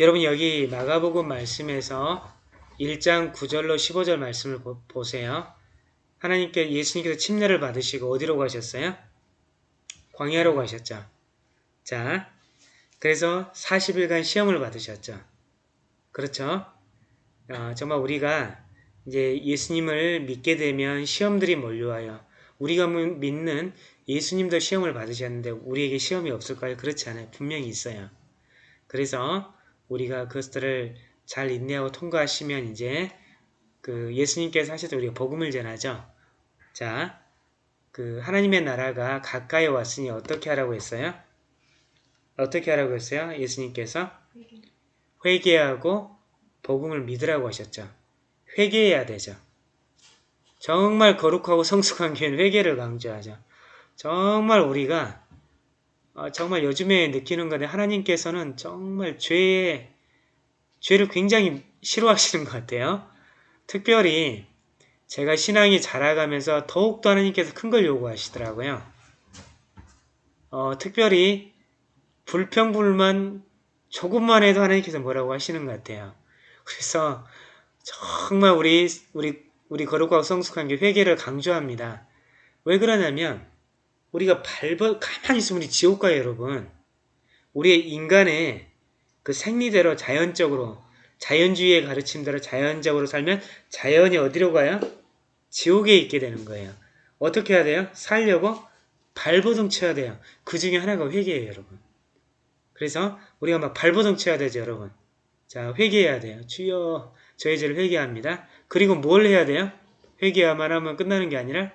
여러분 여기 마가복음 말씀에서 1장 9절로 15절 말씀을 보, 보세요. 하나님께 예수님께서 침례를 받으시고 어디로 가셨어요? 광야로 가셨죠. 자, 그래서 40일간 시험을 받으셨죠. 그렇죠? 어, 정말 우리가 이제 예수님을 믿게 되면 시험들이 몰려와요. 우리가 믿는 예수님도 시험을 받으셨는데 우리에게 시험이 없을까요? 그렇지 않아요. 분명히 있어요. 그래서 우리가 그것들을 잘 인내하고 통과하시면 이제 그 예수님께서 하셔도 우리가 복음을 전하죠. 자, 그 하나님의 나라가 가까이 왔으니 어떻게 하라고 했어요? 어떻게 하라고 했어요? 예수님께서 회개하고 복음을 믿으라고 하셨죠. 회개해야 되죠. 정말 거룩하고 성숙한 교회는 회개를 강조하죠. 정말 우리가 어, 정말 요즘에 느끼는 건데 하나님께서는 정말 죄의 죄를 굉장히 싫어하시는 것 같아요. 특별히 제가 신앙이 자라가면서 더욱더 하나님께서 큰 걸 요구하시더라고요. 어, 특별히 불평불만 조금만 해도 하나님께서 뭐라고 하시는 것 같아요. 그래서 정말 우리 우리 우리 거룩하고 성숙한 게 회개를 강조합니다. 왜 그러냐면 우리가 밟아 가만히 있으면 우리 지옥 가요 여러분. 우리의 인간의 그 생리대로 자연적으로 자연주의의 가르침대로 자연적으로 살면 자연이 어디로 가요? 지옥에 있게 되는 거예요. 어떻게 해야 돼요? 살려고 발버둥 쳐야 돼요. 그 중에 하나가 회개예요 여러분. 그래서 우리가 막 발버둥 쳐야 되죠 여러분. 자 회개해야 돼요. 주여 저의 죄를 회개합니다. 그리고 뭘 해야 돼요? 회개만 하면 끝나는 게 아니라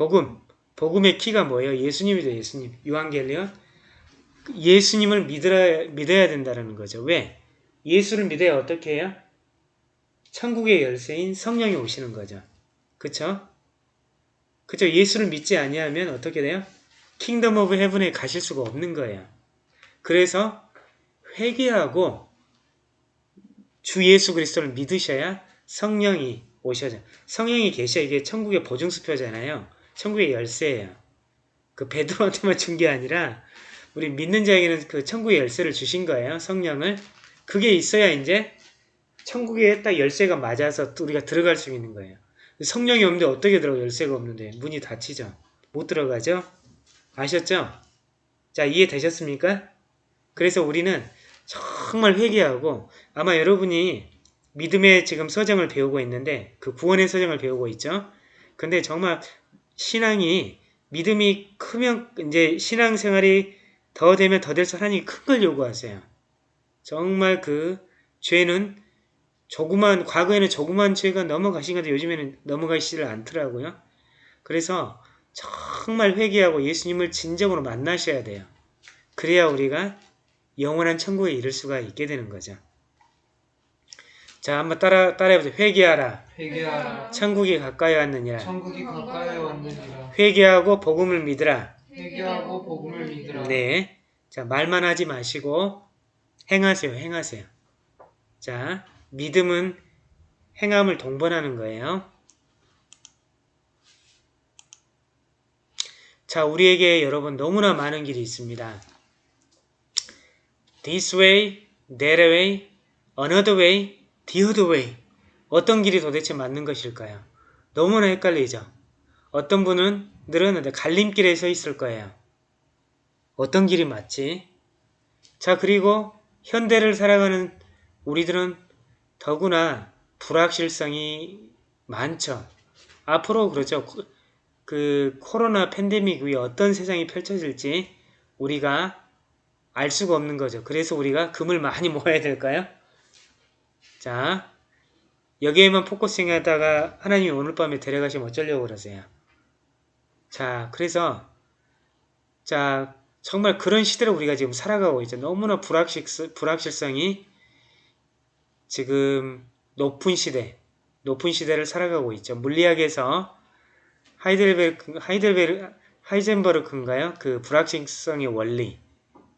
복음. 복음의 key가 뭐예요? 예수님이죠 예수님. Εὐαγγέλιον. 예수님을 믿어야, 믿어야 된다는 거죠. 왜? 예수를 믿어야 어떻게 해요? 천국의 열쇠인 성령이 오시는 거죠. 그쵸? 그쵸? 예수를 믿지 아니하면 어떻게 돼요? Kingdom of Heaven에 가실 수가 없는 거예요. 그래서 회개하고 주 예수 그리스도를 믿으셔야 성령이 오셔져. 성령이 계셔야 이게 천국의 보증수표잖아요. 천국의 열쇠예요. 그 베드로한테만 준 게 아니라 우리 믿는 자에게는 그 천국의 열쇠를 주신 거예요. 성령을. 그게 있어야 이제 천국에 딱 열쇠가 맞아서 우리가 들어갈 수 있는 거예요. 성령이 없는데 어떻게 들어가 열쇠가 없는데 문이 닫히죠. 못 들어가죠. 아셨죠? 자 이해되셨습니까? 그래서 우리는 정말 회개하고 아마 여러분이 믿음의 지금 서정을 배우고 있는데 그 구원의 서정을 배우고 있죠. 근데 정말 신앙이 믿음이 크면 이제 신앙생활이 더 되면 더 될수록 하나님이 큰 걸 요구하세요. 정말 그 죄는 조그만 과거에는 조그만 죄가 넘어가신 건데 요즘에는 넘어가시지를 않더라고요. 그래서 정말 회개하고 예수님을 진정으로 만나셔야 돼요. 그래야 우리가 영원한 천국에 이를 수가 있게 되는 거죠. 자, 한번 따라 따라해 보세요. 회개하라. 회개하라. 천국이 가까이 왔느니라. 천국이 가까이 왔느니라. 회개하고 복음을 믿으라. 회개하고 복음을 믿으라. 네. 자, 말만 하지 마시고 행하세요. 행하세요. 자, 믿음은 행함을 동반하는 거예요. 자, 우리에게 여러분 너무나 많은 길이 있습니다. This way, that way, another way, the other way. 어떤 길이 도대체 맞는 것일까요? 너무나 헷갈리죠. 어떤 분은 늘었는데 갈림길에 서 있을 거예요. 어떤 길이 맞지? 자 그리고 현대를 살아가는 우리들은 더구나 불확실성이 많죠. 앞으로 그렇죠. 그 코로나 팬데믹 뒤에 어떤 세상이 펼쳐질지 우리가 알 수가 없는 거죠. 그래서 우리가 금을 많이 모아야 될까요? 자, 여기에만 focusing 하다가 하나님이 오늘 밤에 데려가시면 어쩌려고 그러세요? 자, 그래서 자 정말 그런 시대를 우리가 지금 살아가고 있죠. 너무나 불확실, 불확실성이 지금 높은 시대, 높은 시대를 살아가고 있죠. 물리학에서 하이델베르, 하이델베르, 하이젠버르크인가요? 그 불확실성의 원리.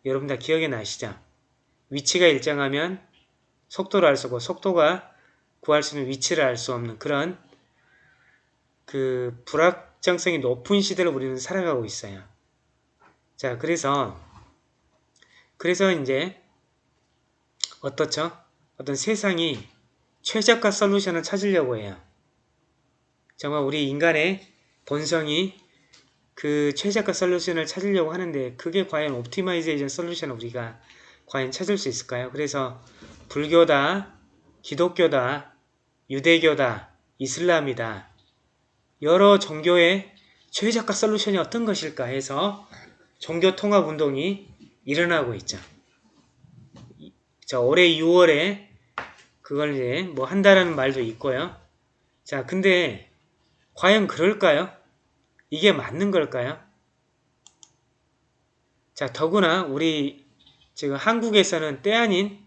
여러분 다 기억이 나시죠? 위치가 일정하면 속도를 알 수 없고 속도가 구할 수 있는 위치를 알 수 없는 그런 그 불확정성이 높은 시대를 우리는 살아가고 있어요. 자, 그래서 그래서 이제 어떻죠? 어떤 세상이 최적화 solution을 찾으려고 해요. 정말 우리 인간의 본성이 그 최적화 solution을 찾으려고 하는데 그게 과연 optimization solution을 우리가 과연 찾을 수 있을까요? 그래서 불교다, 기독교다, 유대교다, 이슬람이다 여러 종교의 최적화 솔루션이 어떤 것일까 해서 종교 통합 운동이 일어나고 있죠. 자, 올해 6월에 그걸 이제 뭐 한다라는 말도 있고요. 자, 근데 과연 그럴까요? 이게 맞는 걸까요? 자, 더구나 우리 지금 한국에서는 때 아닌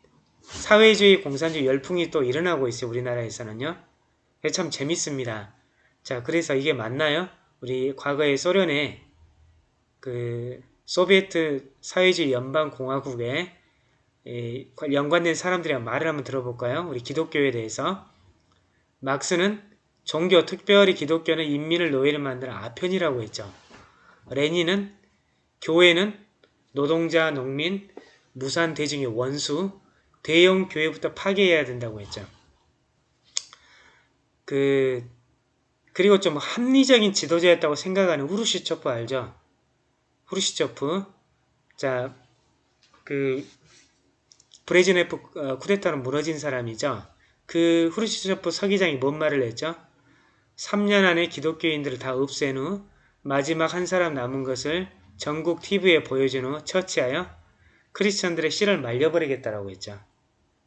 사회주의 공산주의 열풍이 또 일어나고 있어요. 우리나라에서는요. 참 재밌습니다. 자, 그래서 이게 맞나요? 우리 과거에 소련의 그 소비에트 사회주의 연방공화국에 연관된 사람들이랑 말을 한번 들어볼까요? 우리 기독교에 대해서 막스는 종교, 특별히 기독교는 인민을 노예를 만드는 아편이라고 했죠. 레닌은 교회는 노동자, 농민, 무산 대중의 원수, 대형 교회부터 파괴해야 된다고 했죠. 그 그리고 좀 합리적인 지도자였다고 생각하는 후르시초프 알죠? 후르시초프 자, 그 브레즈네프 어, 쿠데타로 무너진 사람이죠. 그 후르시초프 서기장이 뭔 말을 했죠? 3년 안에 기독교인들을 다 없앤 후 마지막 한 사람 남은 것을 전국 TV에 보여준 후 처치하여 크리스천들의 씨를 말려버리겠다라고 했죠.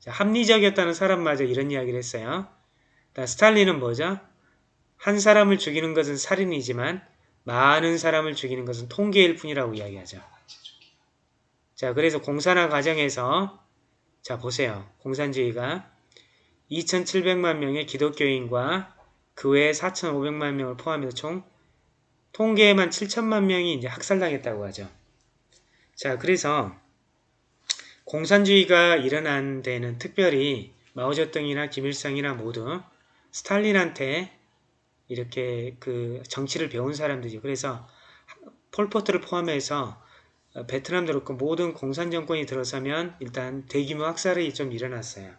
자, 합리적이었다는 사람마저 이런 이야기를 했어요. 스탈린은 뭐죠? 한 사람을 죽이는 것은 살인이지만 많은 사람을 죽이는 것은 통계일 뿐이라고 이야기하죠. 자, 그래서 공산화 과정에서 자, 보세요. 공산주의가 2,700만 명의 기독교인과 그 외에 4,500만 명을 포함해서 총 통계에만 7천만 명이 이제 학살당했다고 하죠. 자, 그래서 공산주의가 일어난 데는 특별히 마오쩌둥이나 김일성이나 모두 스탈린한테 이렇게 그 정치를 배운 사람들이죠. 그래서 폴포트를 포함해서 베트남도 그렇고 모든 공산 정권이 들어서면 일단 대규모 학살이 좀 일어났어요.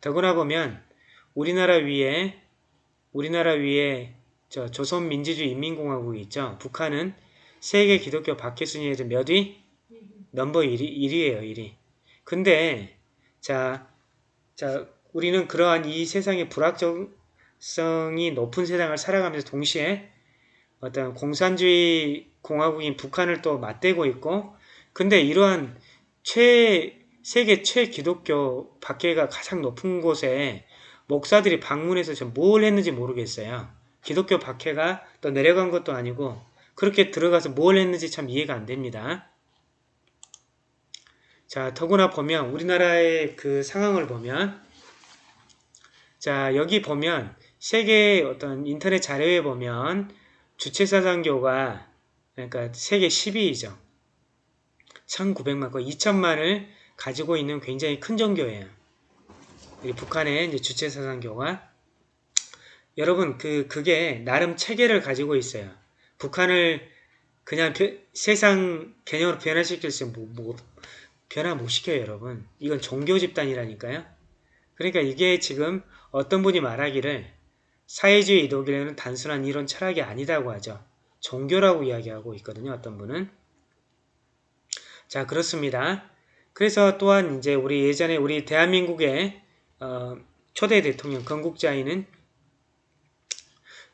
더구나 보면 우리나라 위에 우리나라 위에 저 조선민주주의 인민공화국이 있죠. 북한은 세계 기독교 박해 순위에서 몇 위? 넘버 1위, 1위예요. 1위. 근데 자, 자 우리는 그러한 이 세상의 불확정성이 높은 세상을 살아가면서 동시에 어떤 공산주의 공화국인 북한을 또 맞대고 있고 근데 이러한 최 세계 최기독교 박해가 가장 높은 곳에 목사들이 방문해서 뭘 했는지 모르겠어요. 기독교 박해가 또 내려간 것도 아니고 그렇게 들어가서 뭘 했는지 참 이해가 안 됩니다. 자, 더구나 보면 우리나라의 그 상황을 보면 자, 여기 보면 세계 어떤 인터넷 자료에 보면 주체사상교가 그러니까 세계 10위이죠. 1900만 건 2천만을 가지고 있는 굉장히 큰 종교예요. 북한의 이제 주체사상교가 여러분 그 그게 나름 체계를 가지고 있어요. 북한을 그냥 세상 개념으로 변화시킬 수 뭐, 뭐, 변화 못 시켜요 여러분. 이건 종교 집단이라니까요. 그러니까 이게 지금 어떤 분이 말하기를 사회주의 이독이라는 단순한 이론 철학이 아니다고 하죠. 종교라고 이야기하고 있거든요. 어떤 분은. 자 그렇습니다. 그래서 또한 이제 우리 예전에 우리 대한민국의 어, 초대 대통령 건국자인은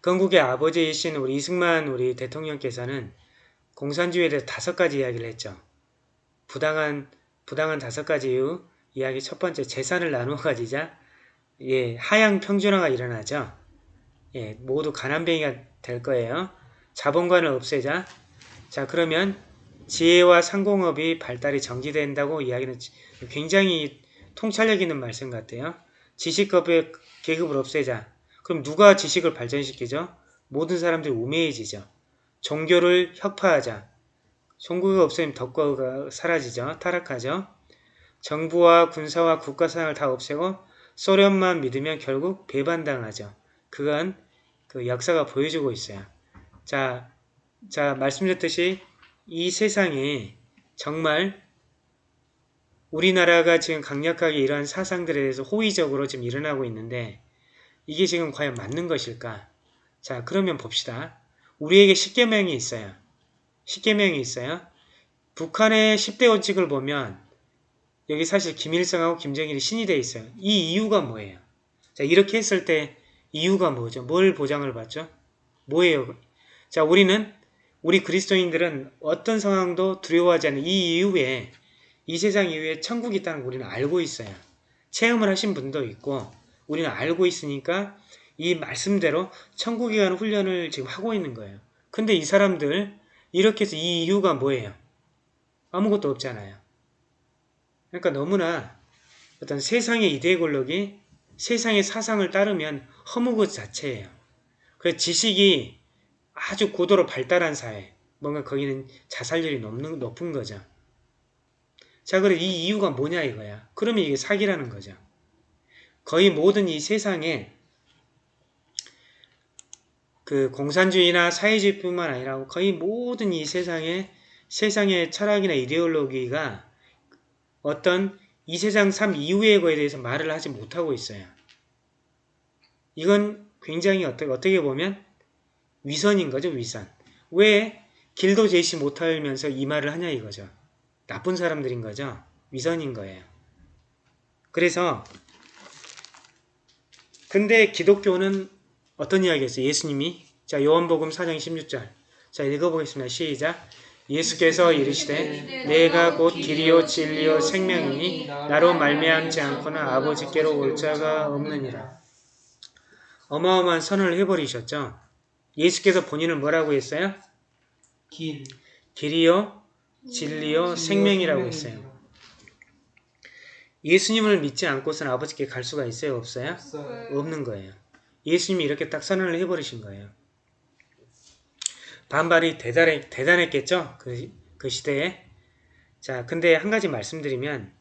건국의 아버지이신 우리 이승만 우리 대통령께서는 공산주의에 대해 다섯 가지 이야기를 했죠. 부당한 부당한 다섯 가지 이유 이야기 첫 번째 재산을 나누어 가지자 예 하향 평준화가 일어나죠. 예 모두 가난뱅이가 될 거예요. 자본관을 없애자 자 그러면 지혜와 상공업이 발달이 정지된다고 이야기는 굉장히 통찰력 있는 말씀 같아요. 지식급의 계급을 없애자. 그럼 누가 지식을 발전시키죠? 모든 사람들이 우매해지죠. 종교를 혁파하자. 종교가 없으면 덕과가 사라지죠. 타락하죠. 정부와 군사와 국가사상을 다 없애고 소련만 믿으면 결국 배반당하죠. 그건 그 역사가 보여주고 있어요. 자, 자 말씀드렸듯이 이 세상에 정말 우리나라가 지금 강력하게 이러한 사상들에 대해서 호의적으로 지금 일어나고 있는데 이게 지금 과연 맞는 것일까? 자 그러면 봅시다. 우리에게 10계명이 있어요. 10계명이 있어요. 북한의 10대 원칙을 보면 여기 사실 김일성하고 김정일이 신이 돼 있어요. 이 이유가 뭐예요? 자 이렇게 했을 때 이유가 뭐죠? 뭘 보장을 받죠? 뭐예요? 자 우리는 우리 그리스도인들은 어떤 상황도 두려워하지 않는 이 이후에 이 세상 이후에 천국이 있다는 걸 우리는 알고 있어요. 체험을 하신 분도 있고 우리는 알고 있으니까 이 말씀대로 천국에 가는 훈련을 지금 하고 있는 거예요. 근데 이 사람들 이렇게 해서 이 이유가 뭐예요? 아무것도 없잖아요. 그러니까 너무나 어떤 세상의 이데 권력이 세상의 사상을 따르면 허무것 자체예요. 그 지식이 아주 고도로 발달한 사회, 뭔가 거기는 자살률이 높는, 높은 거죠. 자, 그래 이 이유가 뭐냐 이거야. 그러면 이게 사기라는 거죠. 거의 모든 이 세상에 그 공산주의나 사회주의뿐만 아니라 거의 모든 이 세상에 세상의 철학이나 이데올로기가 어떤 이 세상 삶 이후의 거에 대해서 말을 하지 못하고 있어요. 이건 굉장히 어떻게, 어떻게 보면 위선인 거죠, 위선. 왜 길도 제시 못하면서 이 말을 하냐 이거죠. 나쁜 사람들인 거죠. 위선인 거예요. 그래서 근데 기독교는 어떤 이야기였어요? 예수님이 자 요한복음 4장 16절 자 읽어보겠습니다. 시작 예수께서 이르시되 내가 곧 길이요 진리요 생명이니 나로 말미암지 않고는 아버지께로 올 자가 없느니라. 어마어마한 선언을 해버리셨죠. 예수께서 본인을 뭐라고 했어요? 길, 길이요 진리요 생명이라고 했어요. 예수님을 믿지 않고서는 아버지께 갈 수가 있어요? 없어요? 없어요. 없는 거예요. 예수님이 이렇게 딱 선언을 해버리신 거예요. 반발이 대단해, 대단했겠죠? 그, 그 시대에. 자, 근데 한 가지 말씀드리면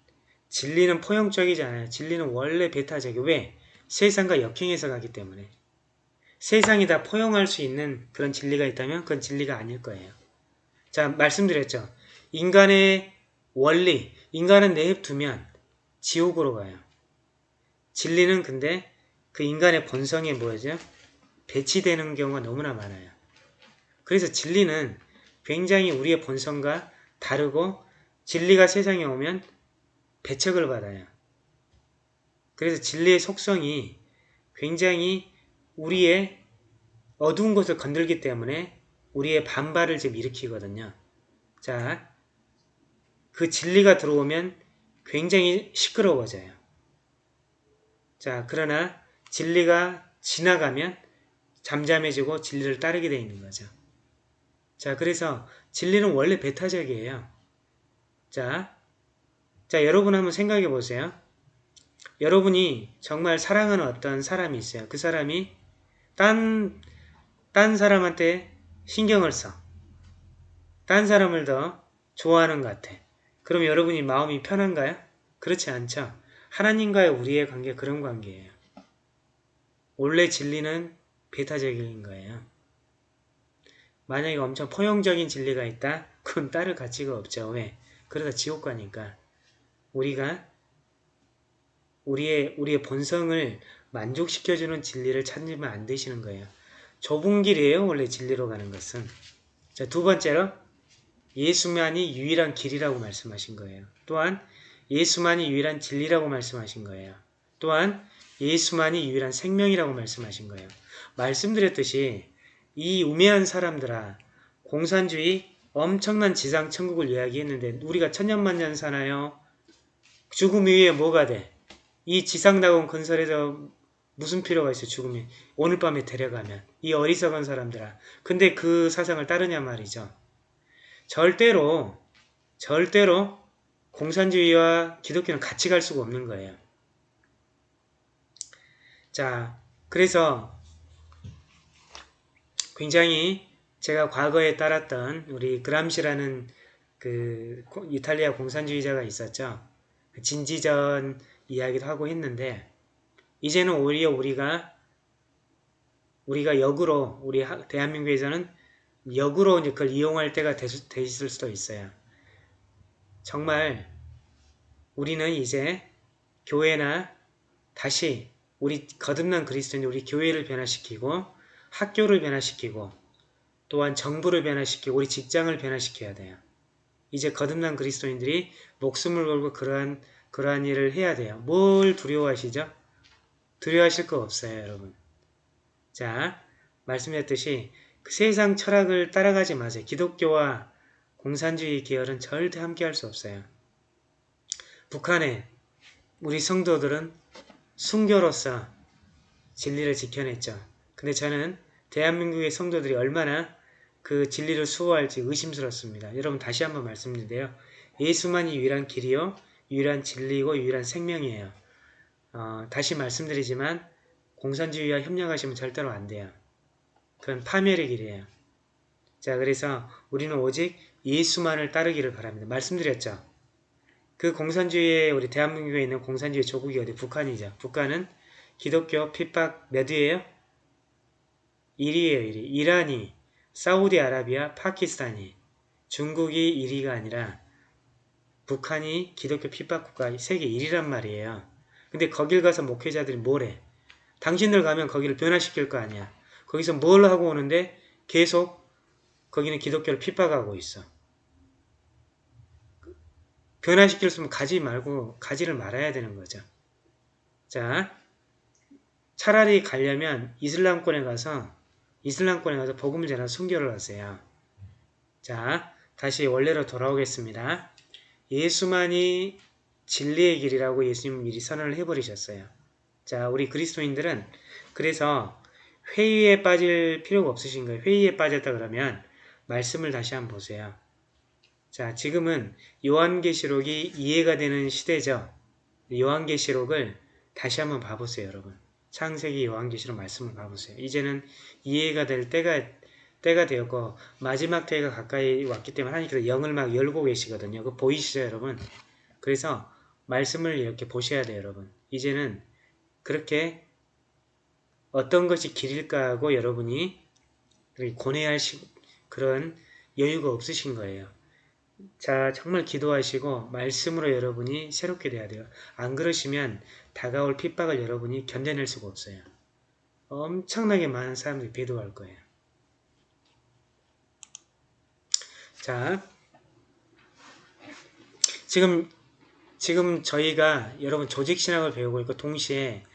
진리는 포용적이지 않아요. 진리는 원래 배타적이에요. 왜? 세상과 역행해서 가기 때문에. 세상이 다 포용할 수 있는 그런 진리가 있다면 그건 진리가 아닐 거예요. 자, 말씀드렸죠. 인간의 원리, 인간은 내버두면 지옥으로 가요. 진리는 근데 그 인간의 본성에 뭐죠? 배치되는 경우가 너무나 많아요. 그래서 진리는 굉장히 우리의 본성과 다르고 진리가 세상에 오면 배척을 받아요. 그래서 진리의 속성이 굉장히 우리의 어두운 것을 건들기 때문에 우리의 반발을 지금 일으키거든요. 자, 그 진리가 들어오면 굉장히 시끄러워져요. 자, 그러나 진리가 지나가면 잠잠해지고 진리를 따르게 되어 있는 거죠. 자, 그래서 진리는 원래 배타적이에요. 자, 자, 여러분 한번 생각해 보세요. 여러분이 정말 사랑하는 어떤 사람이 있어요. 그 사람이 딴, 딴 사람한테 신경을 써. 딴 사람을 더 좋아하는 것 같아. 그럼 여러분이 마음이 편한가요? 그렇지 않죠. 하나님과의 우리의 관계 그런 관계예요. 원래 진리는 배타적인 거예요. 만약에 엄청 포용적인 진리가 있다? 그건 따를 가치가 없죠. 왜? 그러다 지옥 가니까. 우리가 우리의 우리의 본성을 만족시켜주는 진리를 찾으면 안 되시는 거예요. 좁은 길이에요. 원래 진리로 가는 것은. 자, 두 번째로 예수만이 유일한 길이라고 말씀하신 거예요. 또한 예수만이 유일한 진리라고 말씀하신 거예요. 또한 예수만이 유일한 생명이라고 말씀하신 거예요. 말씀드렸듯이 이 우매한 사람들아 공산주의 엄청난 지상 천국을 이야기했는데 우리가 천년만년 사나요? 죽음 이후에 뭐가 돼? 이 지상다운 건설에서 무슨 필요가 있어 죽음이 오늘 밤에 데려가면 이 어리석은 사람들아 근데 그 사상을 따르냐 말이죠 절대로 절대로 공산주의와 기독교는 같이 갈 수가 없는 거예요 자 그래서 굉장히 제가 과거에 따랐던 우리 그람시라는 그 이탈리아 공산주의자가 있었죠 진지전 이야기도 하고 했는데 이제는 오히려 우리가 우리가 역으로 우리 하- 대한민국에서는 역으로 이제 그걸 이용할 때가 되, 돼 있을 수도 있어요. 정말 우리는 이제 교회나 다시 우리 거듭난 그리스도인 우리 교회를 변화시키고 학교를 변화시키고 또한 정부를 변화시키고 우리 직장을 변화시켜야 돼요. 이제 거듭난 그리스도인들이 목숨을 걸고 그러한 그러한 일을 해야 돼요. 뭘 두려워하시죠? 두려워하실 거 없어요, 여러분. 자, 말씀드렸듯이 그 세상 철학을 따라가지 마세요. 기독교와 공산주의 계열은 절대 함께 할 수 없어요. 북한에 우리 성도들은 순교로서 진리를 지켜냈죠. 근데 저는 대한민국의 성도들이 얼마나 그 진리를 수호할지 의심스럽습니다. 여러분 다시 한번 말씀드린데요. 예수만이 유일한 길이요, 유일한 진리고 유일한 생명이에요. 어, 다시 말씀드리지만 공산주의와 협력하시면 절대로 안 돼요. 그건 파멸의 길이에요. 자, 그래서 우리는 오직 예수만을 따르기를 바랍니다. 말씀드렸죠. 그 공산주의에 우리 대한민국에 있는 공산주의 조국이 어디 북한이죠. 북한은 기독교 핍박 몇 위예요? 1위예요. 1위. 이란이, 사우디아라비아, 파키스탄이, 중국이 1위가 아니라 북한이 기독교 핍박 국가 세계 1위란 말이에요. 근데 거길 가서 목회자들이 뭐래? 당신들 가면 거기를 변화시킬 거 아니야. 거기서 뭘 하고 오는데 계속 거기는 기독교를 핍박하고 있어. 변화시킬 수 있으면 가지 말고 가지를 말아야 되는 거죠. 자, 차라리 가려면 이슬람권에 가서 이슬람권에 가서 복음을 전하 순교를 하세요. 자, 다시 원래로 돌아오겠습니다. 예수만이 진리의 길이라고 예수님 미리 선언을 해버리셨어요. 자, 우리 그리스도인들은 그래서 회의에 빠질 필요가 없으신 거예요. 회의에 빠졌다 그러면 말씀을 다시 한번 보세요. 자, 지금은 요한계시록이 이해가 되는 시대죠. 요한계시록을 다시 한번 봐보세요, 여러분. 창세기 요한계시록 말씀을 봐보세요. 이제는 이해가 될 때가 때가 되었고 마지막 때가 가까이 왔기 때문에 하나님께서 영을 막 열고 계시거든요. 그 보이시죠, 여러분? 그래서 말씀을 이렇게 보셔야 돼요, 여러분. 이제는 그렇게 어떤 것이 길일까 하고 여러분이 고뇌할 시, 그런 여유가 없으신 거예요. 자, 정말 기도하시고 말씀으로 여러분이 새롭게 돼야 돼요. 안 그러시면 다가올 핍박을 여러분이 견뎌낼 수가 없어요. 엄청나게 많은 사람들이 배도할 거예요. 자, 지금 지금 저희가 여러분 조직신학을 배우고 있고 동시에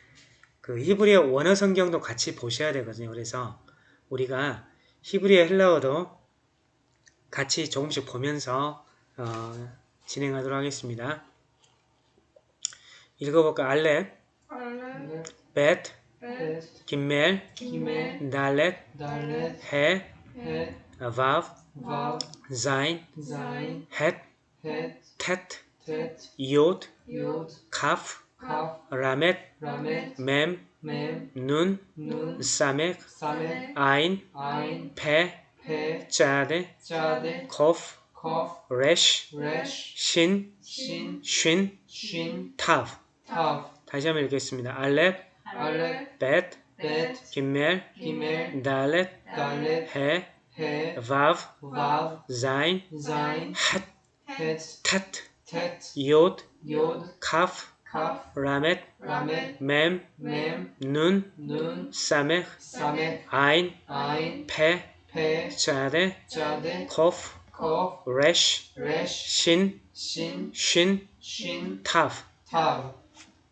그 히브리어 원어 성경도 같이 보셔야 되거든요. 그래서 우리가 히브리어 헬라어도 같이 조금씩 보면서 어, 진행하도록 하겠습니다. 읽어볼까? 벳, 벳, 김멜, 달렛, 해, 헷, 헷, 텟, tet, yod, 카프, kaf, 라멧, mem, 눈, samet, 아인, 페, pe, 짜데, chade, 코프, kof, 레쉬, resh, 신, shin, 쉰, shin, 타브. tav, 다시 한번 읽겠습니다. 알렙, alep, 벳, bet, 김멜, gimel, 달렛, dalet, 해, he, 바브, vav, 자인, zayin, 핫, het, 텟, tet, 이옷, yod, 카프, kaf, 라멧, ramet, mem, mem, 눈, nun, 사멕, samet, 아인, ayin, 페, resh, 신, shin, 쉰, shin, 타브. tav.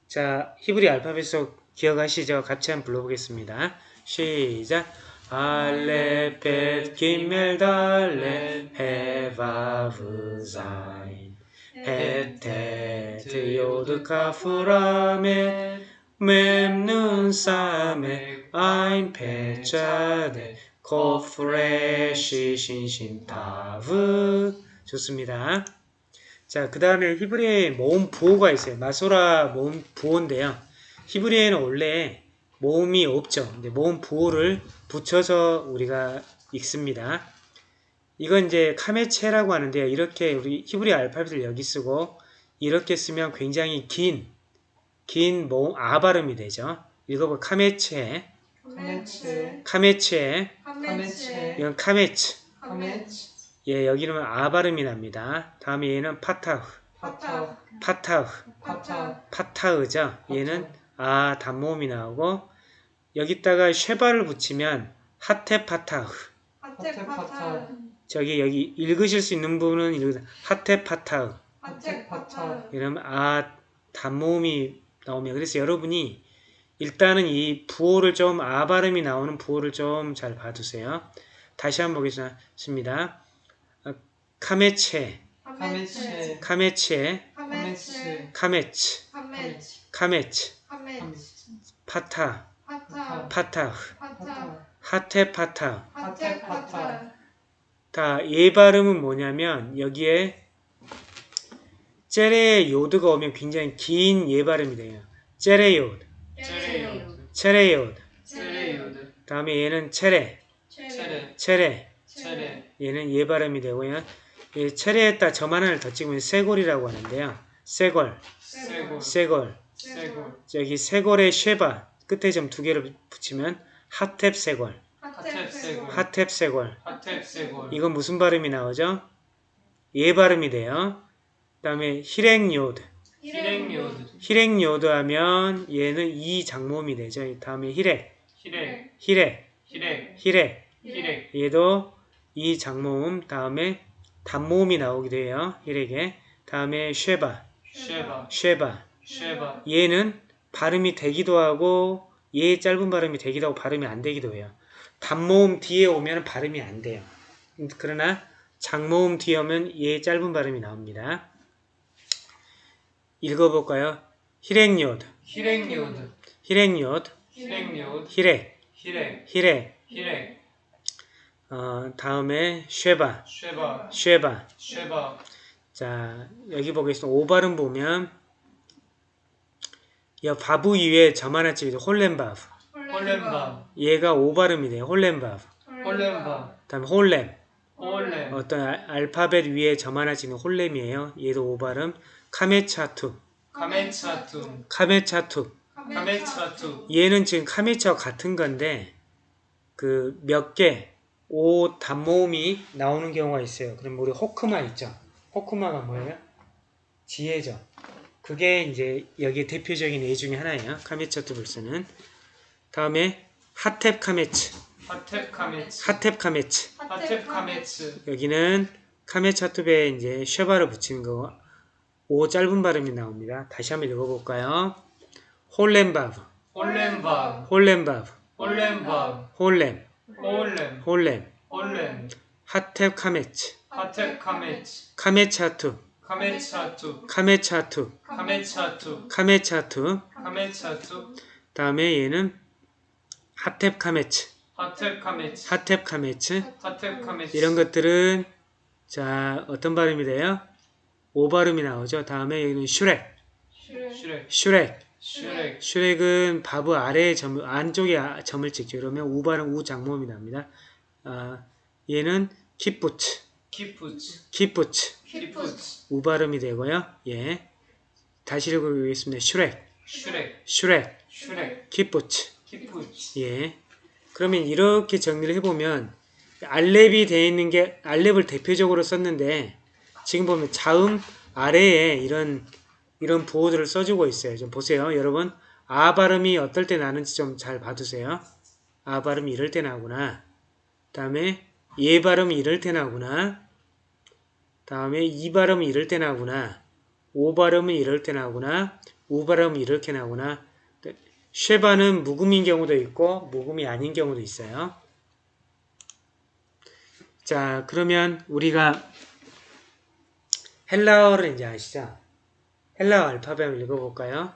자, 히브리 알파벳 속 기억하시죠? 같이 한번 불러보겠습니다. 시작. אלף, בית, גימל, דלת, הא, וו, זין, חית, טית, יוד, כף, למד, מם, נון, סמך, עין, פא, צדי, קוף, ריש, שׂין שין, תו. 좋습니다. 자, 그 다음에 히브리어에 모음 부호가 있어요. 마소라 모음 부호인데요. 히브리어에는 원래 모음이 없죠. 근데 모음 부호를 붙여서 우리가 읽습니다. 이건 이제 קמץ라고 하는데요. 이렇게 우리 히브리 알파벳을 여기 쓰고 이렇게 쓰면 굉장히 긴, 긴 모음 아 발음이 되죠. 읽어볼 קמץ, קמץ, קמץ, קמץ, 이건 קמץ. 예, 여기는 아 발음이 납니다. 다음에 얘는 פתח. 파타, 파타흐, 파타, 파타흐죠. 얘는 아 단모음이 나오고 여기다가 쉐바를 붙이면 하테 파타흐. 하테 파타, 저기 여기 읽으실 수 있는 부분은 읽으세요. 하테 파타흐. 하테 파타, 이러면 아 단모음이 나오면 그래서 여러분이 일단은 이 부호를 좀 아 발음이 나오는 부호를 좀 잘 봐두세요. 다시 한번 보겠습니다. 아, 카메체, 카메체, 카메체, 카메츠, 카메츠, 파타, 파타, 파타흐, 파타, 하테파타흐. 하테 파타, 다, 에 발음은 뭐냐면, 여기에, 째레 요드가 오면 굉장히 긴 에 발음이 돼요. 째레 요드, 체레요드, 체레 요드. 체레요드, 다음에 얘는 체레, 체레, 체레. 체레, 얘는 에 발음이 되고요. 이 체레에다 점 하나를 더 찍으면 쇠골이라고 하는데요. 쇠골, 세골, 쇠골. 세골, 저기 쇠골에 쉐바, 끝에 점 두 개를 붙이면 하탭 쇠골, 하텝 세골, 하탭 쇠골. 하텝 세골, 이건 무슨 발음이 나오죠? 에 발음이 돼요. 그 다음에 히렉요드. 히렉요드, 히렉요드 하면 얘는 이 장모음이 되죠. 다음에 히렉, 히렉, 히렉, 히렉, 히렉. 히렉, 얘도 이 장모음 다음에 단모음이 나오기도 해요. 히렉에. 다음에 쉐바, 쉐바, 쉐바. 쉐바, 얘는 발음이 되기도 하고 에 짧은 발음이 되기도 하고 발음이 안 되기도 해요. 단모음 뒤에 오면 발음이 안 돼요. 그러나 장모음 뒤에 오면 에 짧은 발음이 나옵니다. 읽어볼까요? 히렉요드, 히렉요드, 히렉요드, 히렉요드, 히렉, 히렉, 히렉. 히렉, 어, 다음에 쉐바, 쉐바, 쉐바. 쉐바, 자, 여기 보겠습니다. 오발음 보면 이 바부 이외에 점 하나 찍어도 홀렘바브. 홀렘바, 얘가 오발음이 돼요. 홀렘바브. 홀렘바, 다음에 홀렘. 홀렘, 어떤 알- 알파벳 위에 점 하나 찍는 홀렘이에요. 얘도 오발음. 카메차투. 카멘차투, 카메차투. 카멘차투, 얘는 지금 카메차와 같은 건데 그 몇 개 오 단모음이 나오는 경우가 있어요. 그럼 우리 호크마 있죠. 호크마가 뭐예요? 지혜죠. 그게 이제 여기 대표적인 예 중에 하나예요. 카메차투 불스는. 다음에 하탭 카메츠. 하텝 카메츠, 하탭 카메츠. 하텝 카메츠, 여기는 카메차투베에 이제 쉐바를 붙이는 거. 오 짧은 발음이 나옵니다. 다시 한번 읽어볼까요? 홀렘바브, 홀렘바, 홀렘바브, 홀렘바, 홀렘, 홀렘, 홀렘, 홀렘, 하탭 카메츠, 하텝 카메츠, 카메차투, 카메차투, 카메차투, 카메차투, 카메차투. 카메차투, 다음에 얘는 하탭 카메츠, 하텝 카메츠, 하탭 카메츠. 하텝 카메츠, 이런 것들은 자 어떤 발음이 돼요? 오 발음이 나오죠. 다음에 여기는 슈렉, 슈렉, 슈렉. 슈렉, 슈렉은 바브 아래에 점, 안쪽에 아- 점을 찍죠. 그러면 우 발음 우 장모음이 납니다. 아, 얘는 키푸츠, 키푸츠, 키푸츠, 키푸츠, 우 발음이 되고요. 예. 다시 읽어보겠습니다. 슈렉, 슈렉, 슈렉, 슈렉, 키푸츠. 키푸츠, 예. 그러면 이렇게 정리를 해보면 알렙이 되어 있는 게 알렙을 대표적으로 썼는데 지금 보면 자음 아래에 이런 이런 부호들을 써주고 있어요. 좀 보세요, 여러분. 아 발음이 어떨 때 나는지 좀 잘 봐두세요. 아 발음이 이럴 때 나구나. 다음에 예 발음이 이럴 때 나구나. 다음에 이 발음이 이럴 때 나구나. 오 발음은 이럴 때 나구나. 우 발음은 이렇게 나구나. 쉐바는 묵음인 경우도 있고 묵음이 아닌 경우도 있어요. 자, 그러면 우리가 헬라어를 이제 아시죠? 헬라어 알파벳을 읽어볼까요?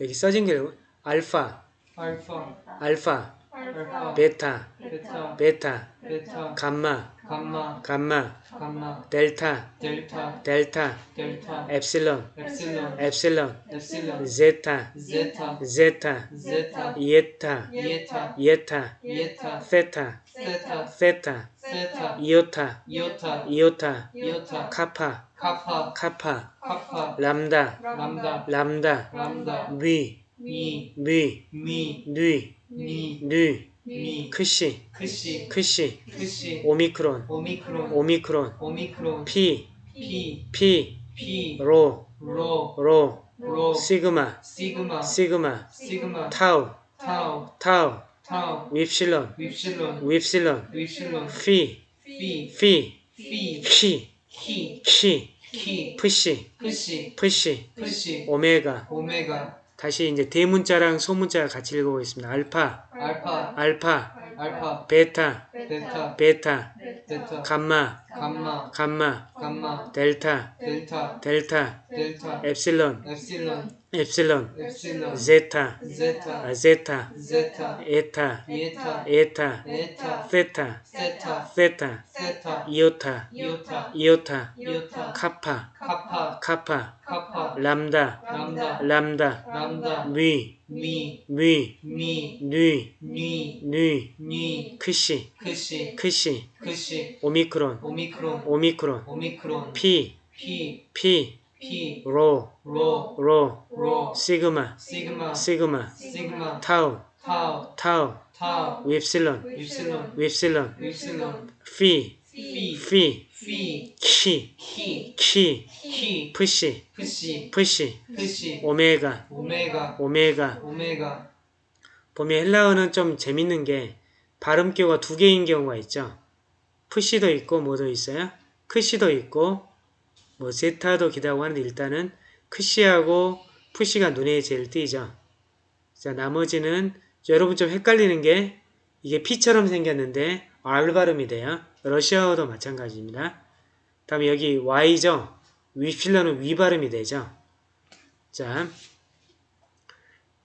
여기 써진 게 알파, 알파, 알파, 알파, 베타, 베타, 베타, 베타, 감마, 감마, 감마, 감마, 델타, 델타, 델타, 델타, 엡실론, 엡실론, 엡실론, 엡실론, 제타, 제타, 제타, 제타, 이에타, 이에타, 이에타, 이에타, 세타, 세타, 세타, 세타, 이오타, 이오타, 이오타, 이오타, 카파, 카파, 카파, 카파, 람다, 람다, 람다, 람다, 뉘, 미, 뉘, 미, 뉘, 미, 뉘, 미, 크시, 크시, 크시, 크시, 오미크론, 오미크론, 오미크론, 오미크론, 피, 피, 피, 피 로, 로 로, 로 시그마, 시그마 시그마, 시그마 타우, 타우 타우, 타우 윕실론, 윕실론. 윕실론, 윕실론. 피, 피. 피, 피. 키, 키. 키, 키. 푸시, 푸시. 푸시, 푸시. 오메가. 오메가. 다시 이제 대문자랑 소문자 같이 읽어보겠습니다. 알파, 알파. 알파, 알파. 베타, 베타. 베타, 베타. 감마, 감마. 감마, 감마. 델타, 델타. 델타, 델타. 엡실론, 엡실론. 엡실론, 엡실론. 제타, 제타. 아, 제타, 제타. 에타, 이에타. 에타, 에타. 세타, 세타. 세타, 세타. 이오타, 이오타. 이오타, 이오타. 카파, 카파. 카파, 카파. 람다, 람다. 람다, 람다. 뉘, 미 뉘, 미 뉘, 니 뉘, 니 크시, 크시 크시, 크시 오미크론, 오미크론 오미크론, 오미크론 피, 피 피, 피 로, 로 로, 로 시그마, 시그마 시그마, 시그마 타우, 타우 타우, 타우 윕실론, 윕실론 윕실론, 윕실론 피, 피 피, 피 키, 키 키, 키 푸시, 푸시 푸시, 푸시 오메가, 오메가 오메가. 오메가 보면 헬라어는 좀 재밌는 게 발음 기호가 두 개인 경우가 있죠. 푸시도 있고 뭐도 있어요. 크시도 있고 뭐 제타도 기다고 하는데 일단은 크시하고 푸시가 눈에 제일 띄죠. 자 나머지는 여러분 좀 헷갈리는 게 이게 P처럼 생겼는데 R 발음이 돼요. 러시아어도 마찬가지입니다. 다음에 여기 Y죠. 위필러는 위 발음이 되죠. 자,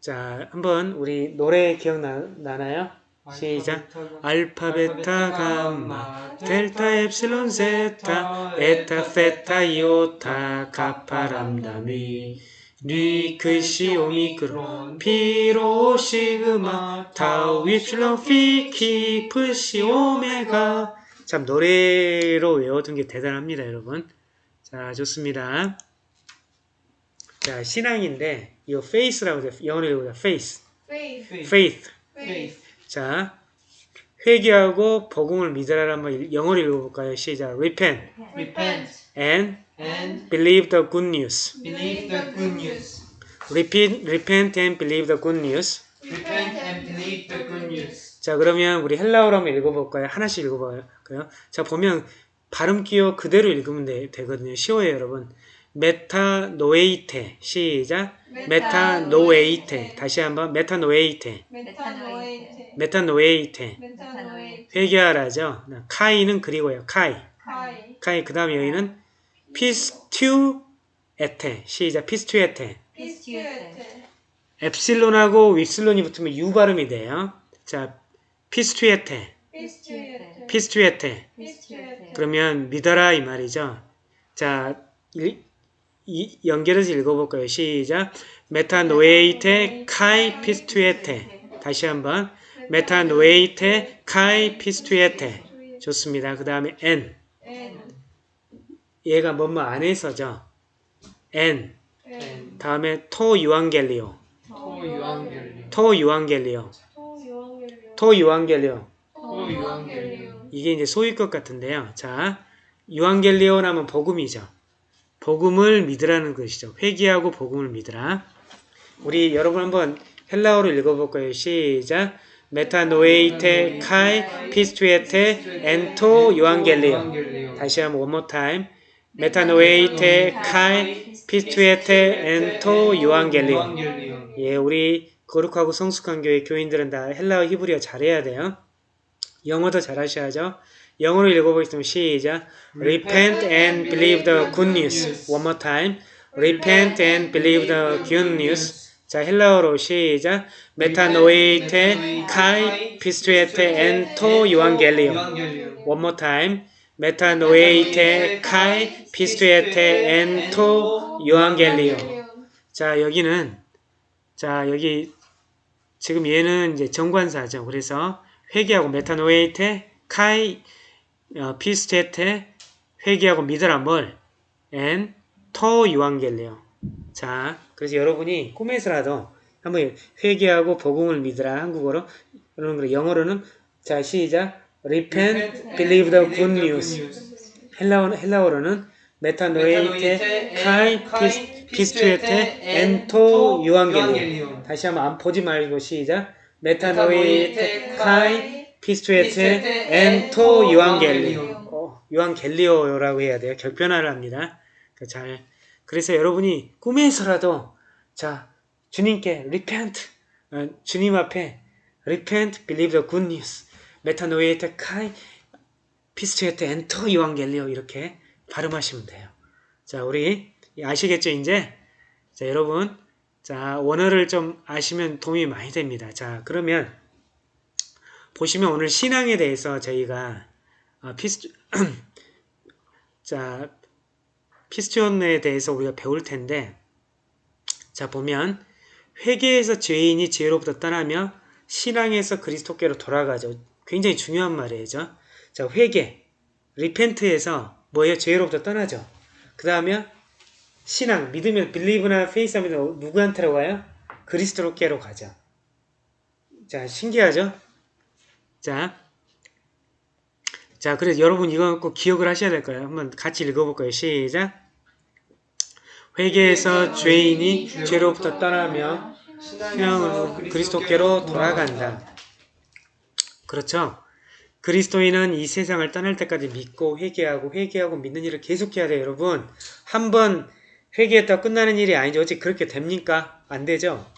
자 한번 우리 노래 기억나나요? 시작. 알파, 베타, 감마, 델타, 엡실론, 세타, 에타, 페타, 이오타, 카파, 람다, 미, 뉘, 크시, 오미크론, 피로, 시그마, 타우, 윕실론, 피, 키, 프시, 오메가. 참 노래로 외워둔 게 대단합니다, 여러분. 자, 좋습니다. 자, 신앙인데 이거 faith라고 돼요. 영어로 읽어보자. faith. faith, faith. faith 자, 회개하고 복음을 믿으라 한번 영어로 읽어볼까요? 시작. Repent repent and and believe the good news. believe the good news Repeat, repent and believe the good news. repent and believe the good news 자, 그러면 우리 헬라어로 한번 읽어볼까요? 하나씩 읽어볼까요? 자, 보면 발음 기호 그대로 읽으면 되, 되거든요. 쉬워요, 여러분. μετανοεῖτε. 시작. μετανοεῖτε. 다시 한번 μετανοεῖτε. μετανοεῖτε, 회개하라죠. καὶ는 그리고요. καὶ. καὶ, 그 다음에 여기는 πιστεύετε 시작 πιστεύετε πιστεύετε, 엡실론하고 윕실론이 붙으면 U 발음이 돼요. 자 πιστεύετε. πιστεύετε, πιστεύετε. πιστεύετε, 그러면 믿어라 이 말이죠. 자 일- 이, 연결해서 읽어볼까요? 시작. μετανοεῖτε καὶ πιστεύετε. 다시 한번. 메타노에이테 카이 피스튜에테. 좋습니다. 그 다음에 N. N, 얘가 뭐뭐 안에서죠. N. N, 다음에 토 유앙겔리오. 토 유앙겔리 토 유앙겔리오. 토 유앙겔리오, 토 유앙겔리오, 이게 이제 소위 것 같은데요. 자 유앙겔리오라면 복음이죠. 복음을 믿으라는 것이죠. 회개하고 복음을 믿으라. 우리 여러분 한번 헬라어로 읽어볼까요? 시작 μετανοεῖτε καὶ πιστεύετε ἐν τῷ εὐαγγελίῳ 다시 한번 one more time μετανοεῖτε καὶ πιστεύετε ἐν τῷ εὐαγγελίῳ 예, 우리 거룩하고 성숙한 교회 교인들은 다 헬라어 히브리어 잘해야 돼요. 영어도 잘하셔야죠. 영어로 읽어보겠습니다. 시작. Repent and believe the good news. One more time. Repent and believe the good news. 자, 헬라어로 시작. μετανοεῖτε καὶ πιστεύετε ἐν τῷ. εὐαγγελίῳ One more time. μετανοεῖτε καὶ πιστεύετε ἐν τῷ εὐαγγελίῳ. 자, 여기는 자, 여기 지금 얘는 이제 정관사죠. 그래서 회개하고 μετανοεῖτε καὶ 어, πιστεύετε 회개하고 믿으라 뭘 ἐν τῷ εὐαγγελίῳ. 자, 그래서 여러분이 꿈에서라도 한번 회개하고 복음을 믿으라. 한국어로. 그러는 거 영어로는 자 시작. Repent believe the good news. 헬라어 헬라어로는 μετανοεῖτε καὶ πισ, πιστεύετε ἐν τῷ εὐαγγέλιον. 다시 한번 안 보지 말고 시작. μετανοεῖτε καὶ πιστεύετε ἐν τῷ εὐαγγέλιον. 어, εὐαγγελίῳ라고 해야 돼요. 격변화를 합니다. 그 잘. 그래서 여러분이 꿈에서라도 자 주님께 repent 어, 주님 앞에 repent believe the good news. 메타노에이테 카이 피스투에테 엔토 유앙겔리오 이렇게 발음하시면 돼요. 자, 우리 아시겠죠, 이제? 자, 여러분. 자, 원어를 좀 아시면 도움이 많이 됩니다. 자, 그러면 보시면 오늘 신앙에 대해서 저희가 아, 피스 자, 피스톤에 대해서 우리가 배울 텐데 자, 보면 회개에서 죄인이 죄로부터 떠나며 신앙에서 그리스도께로 돌아가죠. 굉장히 중요한 말이죠. 자, 회개, repent에서 뭐예요? 죄로부터 떠나죠. 그 다음에 신앙, 믿으면 believe나 faith 하면 누구한테로 가요? 그리스도께로 가죠. 자, 신기하죠? 자, 자, 그래서 여러분 이거 꼭 기억을 하셔야 될 거예요. 한번 같이 읽어볼 거예요. 시작. 회개에서 죄인이 죄로부터 떠나며 신앙으로 그리스도께로 돌아간다. 그렇죠? 그리스도인은 이 세상을 떠날 때까지 믿고 회개하고 회개하고 믿는 일을 계속해야 돼요, 여러분. 한번 회개했다 끝나는 일이 아니죠. 어찌 그렇게 됩니까? 안 되죠.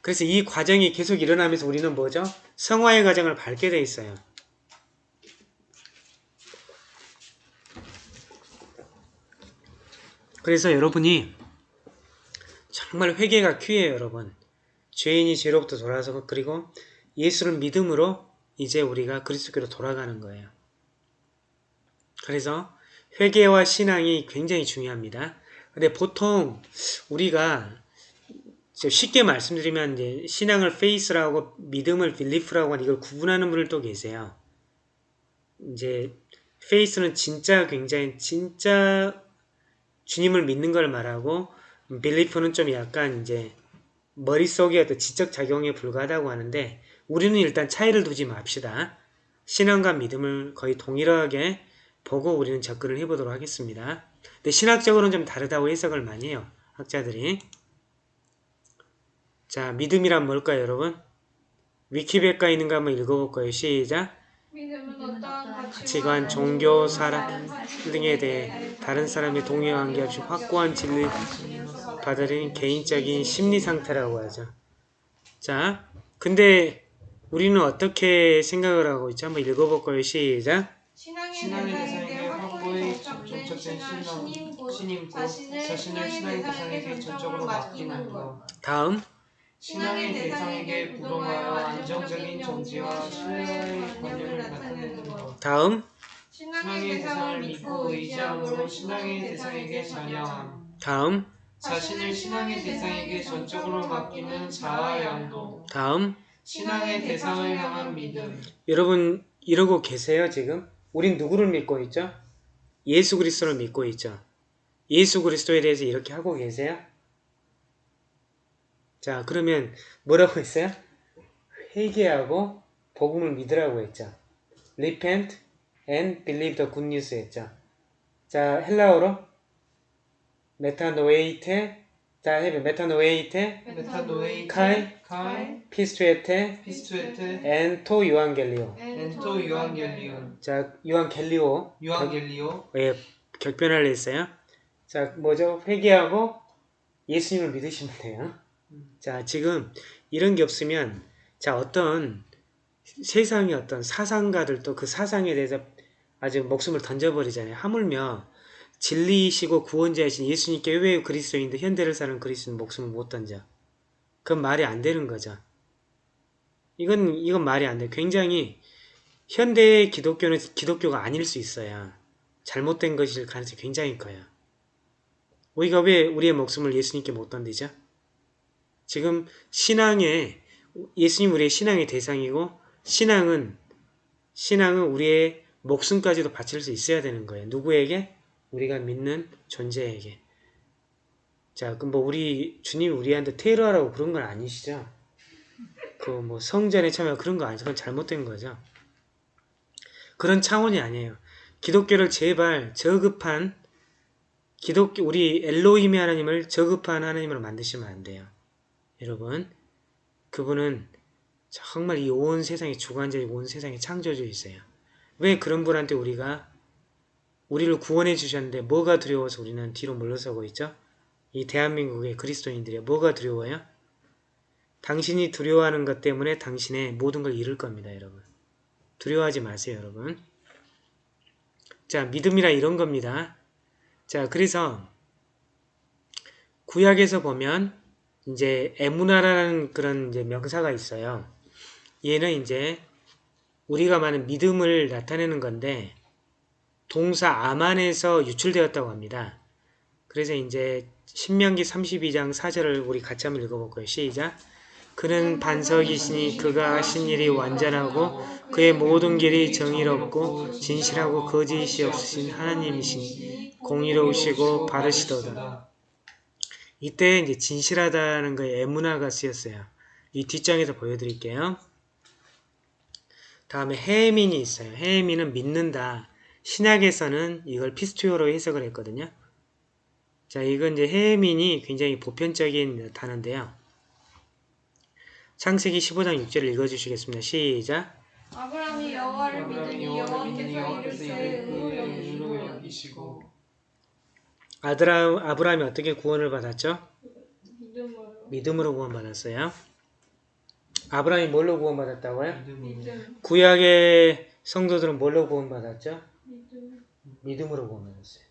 그래서 이 과정이 계속 일어나면서 우리는 뭐죠? 성화의 과정을 밟게 돼 있어요. 그래서 여러분이 정말 회개가 큐예요, 여러분. 죄인이 죄로부터 돌아서 그리고 예수를 믿음으로 이제 우리가 그리스도께로 돌아가는 거예요. 그래서 회개와 신앙이 굉장히 중요합니다. 근데 보통 우리가 쉽게 말씀드리면 이제 신앙을 faith라고 믿음을 belief라고 하는 이걸 구분하는 분들 또 계세요. 이제 faith는 진짜 굉장히 진짜 주님을 믿는 걸 말하고 belief는 좀 약간 이제 머릿속에 어떤 지적 작용에 불과하다고 하는데 우리는 일단 차이를 두지 맙시다. 신앙과 믿음을 거의 동일하게 보고 우리는 접근을 해보도록 하겠습니다. 근데 신학적으로는 좀 다르다고 해석을 많이 해요. 학자들이. 자, 믿음이란 뭘까요, 여러분? 위키백과에 있는 거 한번 읽어볼 거예요. 시작. 가치관, 종교, 사람 등에 대해 다른 사람의 동의와 관계없이 확고한 진리 받아들이는 개인적인 심리 상태라고 하죠. 자, 근데 우리는 어떻게 생각을 하고 있죠? 한번 읽어볼 거예요. 시작. 신앙의 신앙의 대상 신임 자신을 신앙의 대상에게 전적으로 맡기는. 것. 다음. 신앙의 대상에게 부동하여 안정적인 정지와 신뢰의 관념을 나타내는 것. 다음. 신앙의 대상을 믿고 의지함으로 신앙의 대상에게 전향함. 다음. 자신을 신앙의 대상에게 전적으로 맡기는 자아 양도. 다음. 신앙의 대상을 향한 믿음. 여러분 이러고 계세요, 지금? 우린 누구를 믿고 있죠? 예수 그리스도를 믿고 있죠. 예수 그리스도에 대해서 이렇게 하고 계세요? 자, 그러면 뭐라고 했어요? 회개하고 복음을 믿으라고 했죠. Repent and believe the good news 했죠. 자, 헬라어로 메타노에이테 자, 해봐. μετανοεῖτε μετανοεῖτε καὶ καὶ πιστεύετε πιστεύετε ἐν τῷ εὐαγγελίῳ ἐν τῷ εὐαγγέλιον 자, εὐαγγελίῳ εὐαγγελίῳ 예, 격변화를 했어요. 자, 뭐죠? 회개하고 예수님을 믿으시면 돼요. 자, 지금 이런 게 없으면 자, 어떤 세상의 어떤 사상가들도 그 사상에 대해서 아주 목숨을 던져버리잖아요. 하물며 진리이시고 구원자이신 예수님께 왜 그리스도인데 현대를 사는 그리스도는 목숨을 못 던져. 그건 말이 안 되는 거죠. 이건 이건 말이 안 돼. 굉장히 현대의 기독교는 기독교가 아닐 수 있어요. 잘못된 것일 가능성이 굉장히 커요. 우리가 왜 우리의 목숨을 예수님께 못 던지죠? 지금 신앙에 예수님 우리의 신앙의 대상이고 신앙은 신앙은 우리의 목숨까지도 바칠 수 있어야 되는 거예요. 누구에게? 우리가 믿는 존재에게. 자, 그럼 뭐 우리 주님이 우리한테 테러하라고 그런 건 아니시죠? 그 뭐 성전에 참여 그런 거 아니죠? 그건 잘못된 거죠. 그런 차원이 아니에요. 기독교를 제발 저급한 기독교 우리 엘로힘의 하나님을 저급한 하나님으로 만드시면 안 돼요. 여러분 그분은 정말 이 온 세상의 주관자이고 온 세상의 창조주이세요. 왜 그런 분한테 우리가 우리를 구원해 주셨는데 뭐가 두려워서 우리는 뒤로 물러서고 있죠? 이 대한민국의 그리스도인들이 뭐가 두려워요? 당신이 두려워하는 것 때문에 당신의 모든 걸 잃을 겁니다, 여러분. 두려워하지 마세요, 여러분. 자, 믿음이라 이런 겁니다. 자, 그래서 구약에서 보면 이제 에무나라는 그런 이제 명사가 있어요. 얘는 이제 우리가 말하는 믿음을 나타내는 건데 동사 아만에서 유출되었다고 합니다. 그래서 이제 신명기 32장 4절을 우리 같이 한번 읽어볼까요? 시작! 그는 반석이시니 그가 하신 일이 완전하고 그의 모든 길이 정의롭고 진실하고 거짓이 없으신 하나님이시니 공의로우시고 바르시도다. 이때 이제 진실하다는 거에 에무나가 쓰였어요. 이 뒷장에서 보여드릴게요. 다음에 헤민이 있어요. 헤민은 믿는다. 신약에서는 이걸 피스투어로 해석을 했거든요. 자, 이건 이제 헤민이 굉장히 보편적인 단어인데요. 창세기 15장 6절을 읽어주시겠습니다. 시작. 아브라함이 여호와를 믿으니 여호와께서 이를 그의 의로 여기시고 아브라함이 어떻게 구원을 받았죠? 믿음으로 믿음으로 구원받았어요. 아브라함이 뭘로 구원받았다고요? 믿음 구약의 성도들은 뭘로 구원받았죠? 믿음 믿음으로 구원받았어요.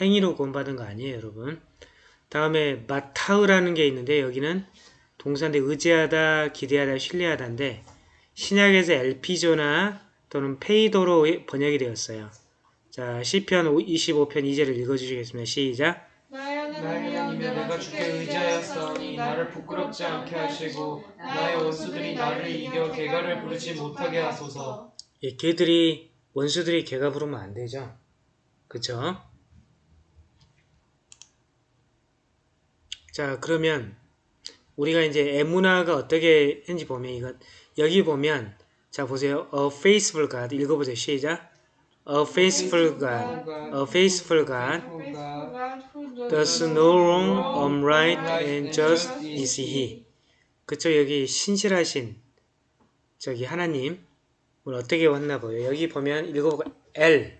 행위로 구원받은 거 아니에요, 여러분. 다음에 마타우라는 게 있는데 여기는 동사인데 의지하다, 기대하다, 신뢰하다인데 신약에서 엘피조나 또는 페이도로 번역이 되었어요. 자, 시편 25편 2절을 읽어주시겠습니다. 시작. 나의 하나님이여 내가 주께 의지하였사오니 나를 부끄럽지 않게 하시고 나의 원수들이 나를 이겨 개가를 부르지 못하게 하소서 예, 걔들이 원수들이 걔가 부르면 안 되죠. 그쵸? 자, 그러면 우리가 이제 에무나가 어떻게 했는지 보면 이건 여기 보면 자 보세요. A faithful God 읽어보세요. 시작. A faithful God. A faithful God. Does no wrong, upright, and just is He. 그쵸 여기 신실하신 저기 하나님 오늘 어떻게 왔나 보여. 여기 보면 읽어볼까 L.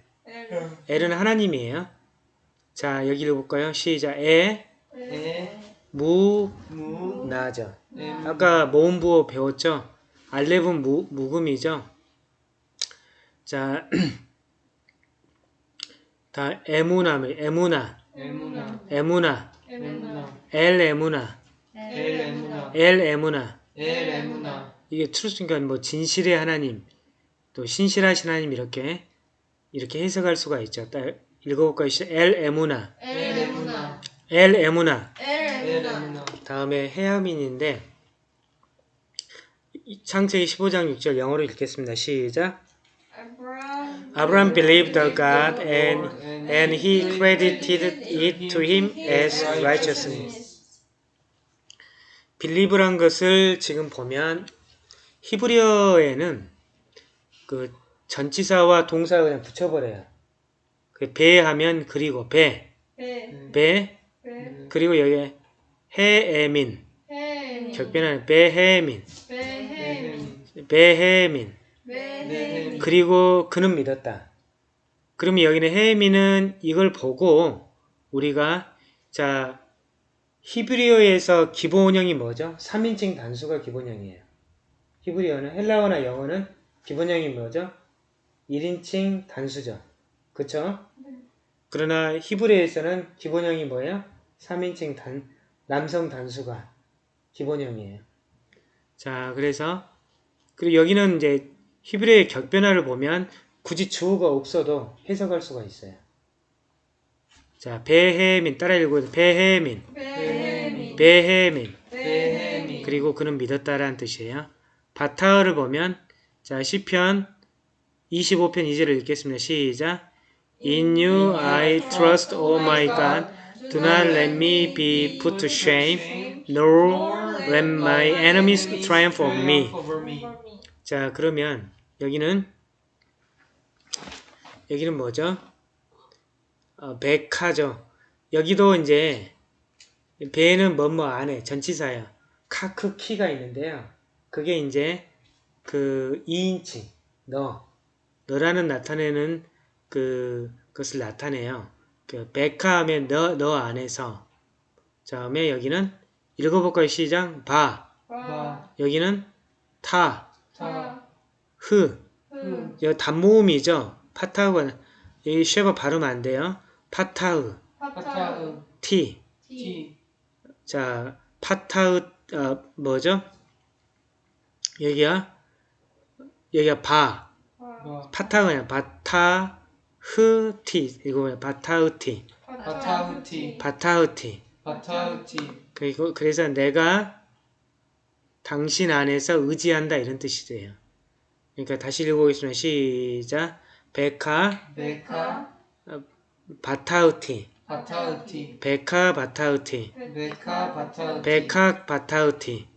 L은 하나님이에요. 자 여기 읽어볼까요? 시작. 에, 에, 무, 무, 나죠. 에, 아까 모음부호 배웠죠? 알렙은 무, 묵음이죠? 자, 다 에무나, 에무나, 에무나 에무나, 에무나 엘 에무나, 엘 에무나 엘 에무나. 엘 에무나 이게 트루스니까 뭐 진실의 하나님, 또 신실하신 하나님 이렇게 이렇게 해석할 수가 있죠. 딱 읽어볼까요? 엘 에무나, 엘 에무나 엘 에무나. 엘 에무나 다음에 헤아민인데 이- 창세기 15장 6절 영어로 읽겠습니다. 시작. Abraham believed the God and, and he credited it to him as righteousness. believe란 것을 지금 보면 히브리어에는 그 전치사와 동사를 그냥 붙여버려요. 그 배하면 그리고 배, 배, 배, 배, 그리고 여기 해에민, 해, 격변하는 배해민, 배해, 배해민, 배해, 그리고 그는 믿었다. 그러면 여기는 헤미는 이걸 보고 우리가 자 히브리어에서 기본형이 뭐죠? 3인칭 단수가 기본형이에요. 히브리어는 헬라어나 영어는 기본형이 뭐죠? 1인칭 단수죠. 그쵸? 그러나 히브리어에서는 기본형이 뭐예요? 3인칭 단, 남성 단수가 기본형이에요. 자, 그래서 그리고 여기는 이제 히브리어의 격변화를 보면 굳이 주어가 없어도 해석할 수가 있어요. 자, 베헤민 따라 읽어도 베헤민, 배해미, 베헤민. 배해미, 그리고 그는 믿었다라는 뜻이에요. 바타어를 보면 자 시편 25편 2절을 읽겠습니다. 시작. In you I trust, O my God. Do not let me be put to shame, nor let my enemies triumph over me. 자, 그러면 여기는 여기는 뭐죠? 어, 백화죠. 여기도 이제 배는 뭐뭐 안에 전치사예요. 카크 키가 있는데요. 그게 이제 그 2인치 너 너라는 나타내는 그 것을 나타내요. 그 백화하면 너 너 안에서. 다음에 여기는 읽어볼까요? 시작. 바. 바, 여기는 타, 타, 흐. 흐, 여기 단모음이죠. 파타우가 여기 쉐바 발음 안 돼요. 파타우 파타흐, 티. 티, 자 파타우 어, 뭐죠? 여기가 여기가 바. 바, 파타우야? 바타 흐티. 이거 뭐야? 바타우티. 바타흐티, 바타우티. 바타흐티, 그리고 그래서 내가 당신 안에서 의지한다 이런 뜻이래요. 그러니까 다시 읽어보겠습니다. 시작. 베카 메카, בטחתי בטחתי, בך בטחתי. בך, בטחתי, בך בטחתי. בך, בטחתי,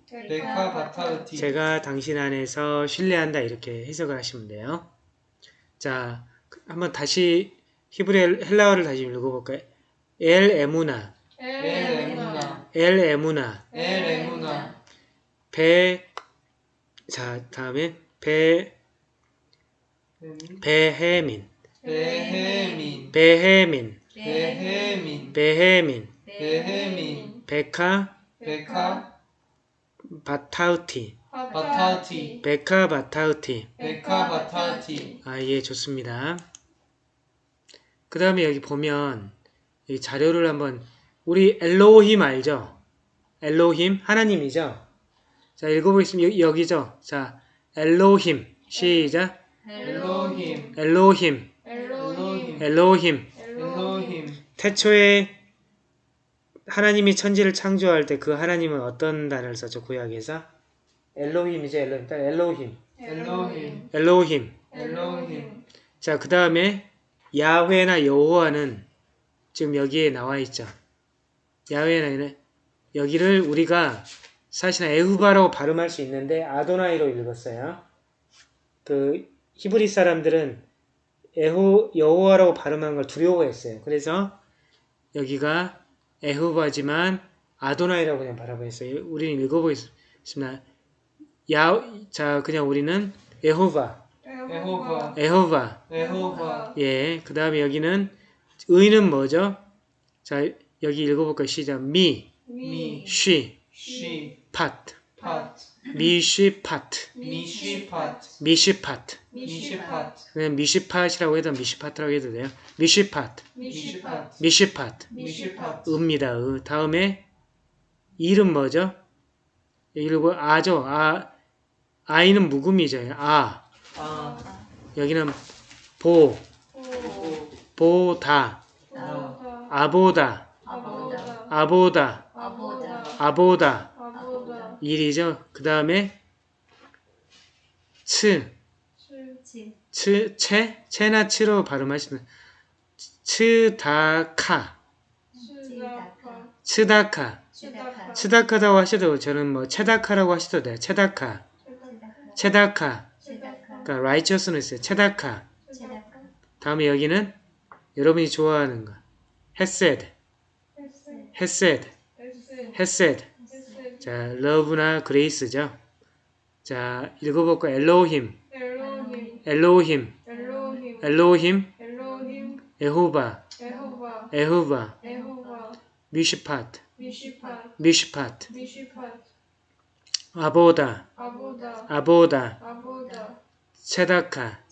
제가 당신 안에서 신뢰한다 이렇게 해석을 하시면 돼요. 자 한번 다시 히브리 헬라어를 다시 읽어볼까요? אל אמונה. אל אמונה, אל אמונה. אל אמונה, 베, 자, 다음에 베, והאמין, והאמין, והאמין, והאמין, והאמין, והאמין, בך, בך, בטחתי, בטחתי, בך, בטחתי. בך, בטחתי, 아, 예, 좋습니다. 그 다음에 여기 보면, 이 자료를 한번, 우리 אלהים 알죠? אלהים, 하나님이죠? 자, 읽어보겠습니다. 여기, 여기죠? 자, 엘로힘, 시작. 엘로힘, 엘로힘, 엘로힘, 엘로힘. 엘로힘, 태초에 하나님이 천지를 창조할 때 그 하나님은 어떤 단어를 썼죠? 구약에서? 엘로힘이죠, 엘로힘. 딱 엘로힘. 엘로힘, 엘로힘. 엘로힘, 자, 그 다음에 야훼나 여호와는 지금 여기에 나와 있죠. 야훼나 여기를 우리가 사실은 에후바라고 발음할 수 있는데 아도나이로 읽었어요. 그 히브리 사람들은 에호 여호와라고 발음하는 걸 두려워했어요. 그래서 여기가 에후바지만 아도나이라고 그냥 발음했어요. 우리는 읽어보겠습니다. 야, 자 그냥 우리는 에호바, 에호바, 에호바. 에호바, 예, 그 다음에 여기는 의는 뭐죠? 자, 여기 읽어볼까요? 시작. 미, 미, 쉬, 쉬, 파트. 팟, 미쉬 파트. 미쉬 팟, 미쉬 파트. 미쉬 팟, 그냥 미쉬 팟이라고 해도 미쉬 파트라고 해도 돼요. 미쉬 파트. 미쉬 팟, 미쉬 파트. 미쉬 팟, 의입니다. 의. 다음에 일은 뭐죠? 이거 아죠. 아, 아이는 묵음이죠. 아. 아, 여기는 보, 오, 보다, 아, 아보다, 아보다 아보다, 아보다 아보다. 아보다 일이죠. 그 다음에 츠, 치 츠, 채, 채나 치로 발음하시면 츠다카, 치다카. 츠다카, 치다카. 츠다카라고 하셔도 저는 뭐 체다카라고 하셔도 돼요. 체다카, צדקה, 그러니까 righteousness, צדקה. 다음에 여기는 여러분이 좋아하는 거, חסד, חסד, חסד. 자, love나 grace죠. 자, 읽어볼까? אלהים, אלהים אלהים, אלהים אלהים, יהוה, יהוה יהוה, יהוה משפט, משפט, משפט עבודה, עבודה עבודה, עבודה צדקה,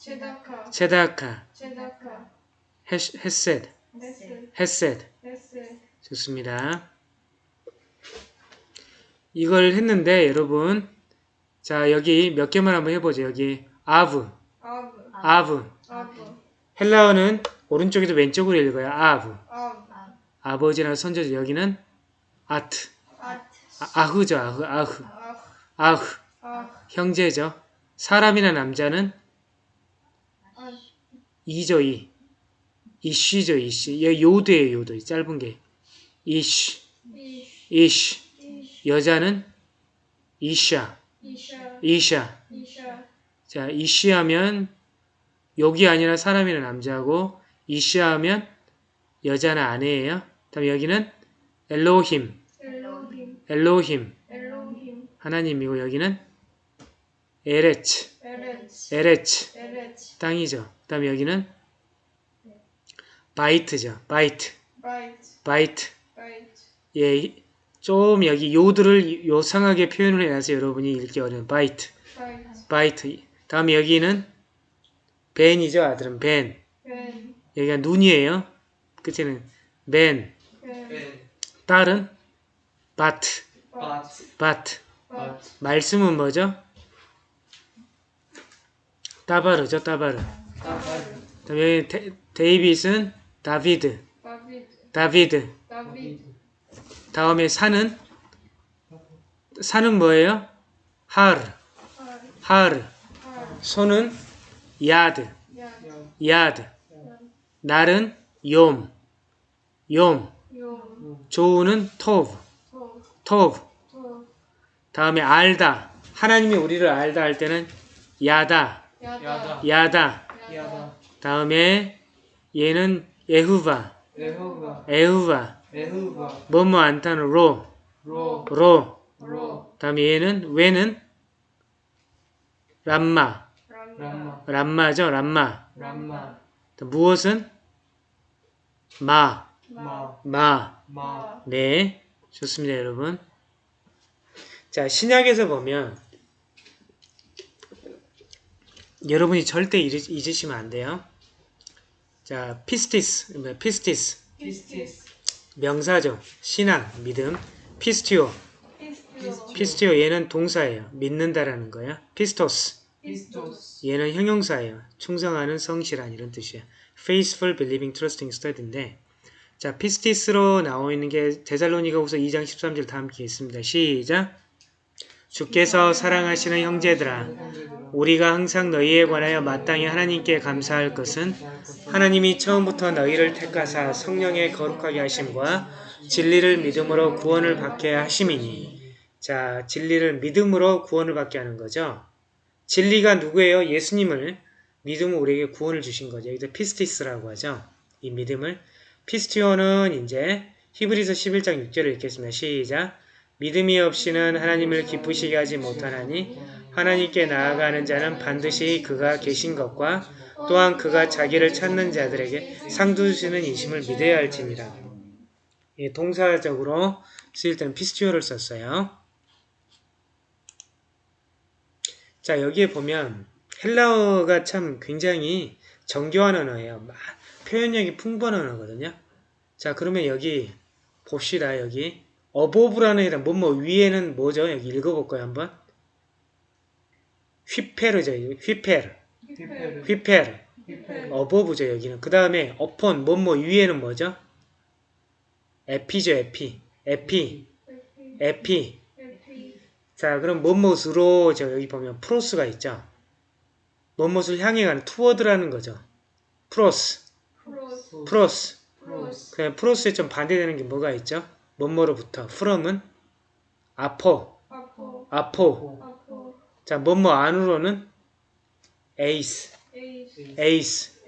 צדקה, צדקה 헤- חסד, חסד חסד. חסד 좋습니다. 이걸 했는데 여러분 자 여기 몇 개만 한번 해보죠. 여기 אב, אב 헬라어는 오른쪽에도 왼쪽으로 읽어요. אב. 아버지나 선조죠. 여기는 아트. 아, 아흐죠. 아흐, 아흐. 아흐 형제죠. 사람이나 남자는 이죠, 이. 이쉬죠, 이쉬. 여기 요드예요, 요드. 짧은 게. 이쉬. 이쉬 여자는 이샤. 이샤. 이샤. 이샤. 자, 이쉬하면 욕이 아니라 사람이나 남자고. אשה하면 여자나 아내예요. 다음 여기는 אלהים, אלהים. אלהים. אלהים. 하나님이고 여기는 ארץ, ארץ. ארץ. ארץ. 땅이죠. 다음 여기는 בית죠. בית, בית. בית. בית. 예, 좀 여기 요들을 요상하게 표현을 해놔서 여러분이 읽기 어려운 בית, בית בית. 다음 여기는 בן이죠. 아들은 בן. בן 여기가 נון이에요. 끝에는 בן. בן בן 딸은 בת, בת בת. בת 말씀은 뭐죠? דבר죠. דבר. דבר 다음 여기 데, 데이빗은 다비드, 다비드 다비드. 다비드 다음에 산은 산은 뭐예요? 하르, 할 하르. 할 손은 야드, 야 야드. 날은 욤, 욤. 용 조우는 토브, 토 토브. 토 다음에 알다. 하나님이 우리를 알다 할 때는 야다, 야다 야다. 야다 다음에 얘는 예후바, 에호가 에후바. 뭐뭐 안타는 로, 로. 로. 로. 다음에 얘는 왜는? 람마, 람마. 람마 람마죠, 람마. 람마. 무엇은? 마, 마. 마. 마. 네, 좋습니다, 여러분. 자, 신약에서 보면 여러분이 절대 잊으- 잊으시면 안 돼요. 자, πίστις, 뭐, πίστις, πίστις 명사죠. 신앙, 믿음. πιστεύω, πιστεύω πιστεύω 얘는 동사예요. 믿는다라는 거야. πιστός, πιστός 얘는 형용사예요. 충성하는 성실한 이런 뜻이에요. faithful, believing, trusting, steady인데 자, πίστις로 나와 있는 게 데살로니가 후서 2장 13절 다 함께 있습니다. 시작. 주께서 사랑하시는 형제들아 우리가 항상 너희에 관하여 마땅히 하나님께 감사할 것은 하나님이 처음부터 너희를 택하사 성령의 거룩하게 하심과 진리를 믿음으로 구원을 받게 하심이니 자, 진리를 믿음으로 구원을 받게 하는 거죠. 진리가 누구예요? 예수님을 믿음으로 우리에게 구원을 주신 거죠. 여기서 πίστις라고 하죠. 이 믿음을. πιστεύω는 이제 히브리서 11장 6절을 읽겠습니다. 시작. 믿음이 없이는 하나님을 기쁘시게 하지 못하나니 하나님께 나아가는 자는 반드시 그가 계신 것과 또한 그가 자기를 찾는 자들에게 상 주시는 이심을 믿어야 할지니라. 예, 동사적으로 쓰일 때는 πιστεύω를 썼어요. 자, 여기에 보면 헬라어가 참 굉장히 정교한 언어예요. 막 표현력이 풍부한 언어거든요. 자, 그러면 여기 봅시다. 여기 어보브라는 이란 뭐뭐 위에는 뭐죠? 여기 읽어볼까요 한번? 휘페르죠. 휘페르. 휘페르. 피페르 어보브죠. 여기는. 그 다음에 어폰 뭐뭐 위에는 뭐죠? 에피죠. 에피. 에피. 에피. 자, 그럼 뭐뭇으로 저 여기 보면 프로스가 있죠. 뭐뭐을 향해 가는 toward라는 거죠. πρός, πρός πρός. πρός 그냥 πρός에 좀 반대되는 게 뭐가 있죠? 뭐뭐로부터. ἀπό ἀπό. ἀπό 자, 뭐뭐 안으로는 εἰς, εἰς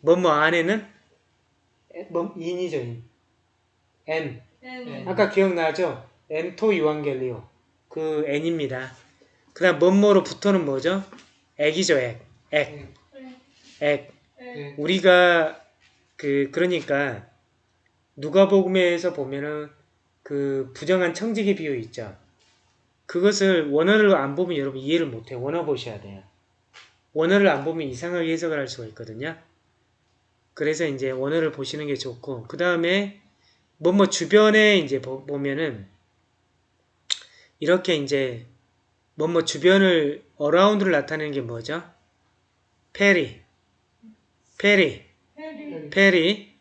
뭐뭐 안에는 뭐 in이죠, in. ἐν. ἐν 아까 기억나죠? ἐν τῷ εὐαγγελίῳ. 그 N입니다. 그 다음 뭐뭐로부터는 뭐죠? 액이죠, 액. 액. 액. 엔 우리가 그 그러니까 누가복음에서 보면은 그 부정한 청지기 비유 있죠. 그것을 원어를 안 보면 여러분 이해를 못해요. 원어 보셔야 돼요. 원어를 안 보면 이상하게 해석을 할 수가 있거든요. 그래서 이제 원어를 보시는 게 좋고 그 다음에 뭐뭐 주변에 이제 보, 보면은 이렇게 이제 뭐뭐 주변을 around를 나타내는 게 뭐죠? περί, περί, περί περί,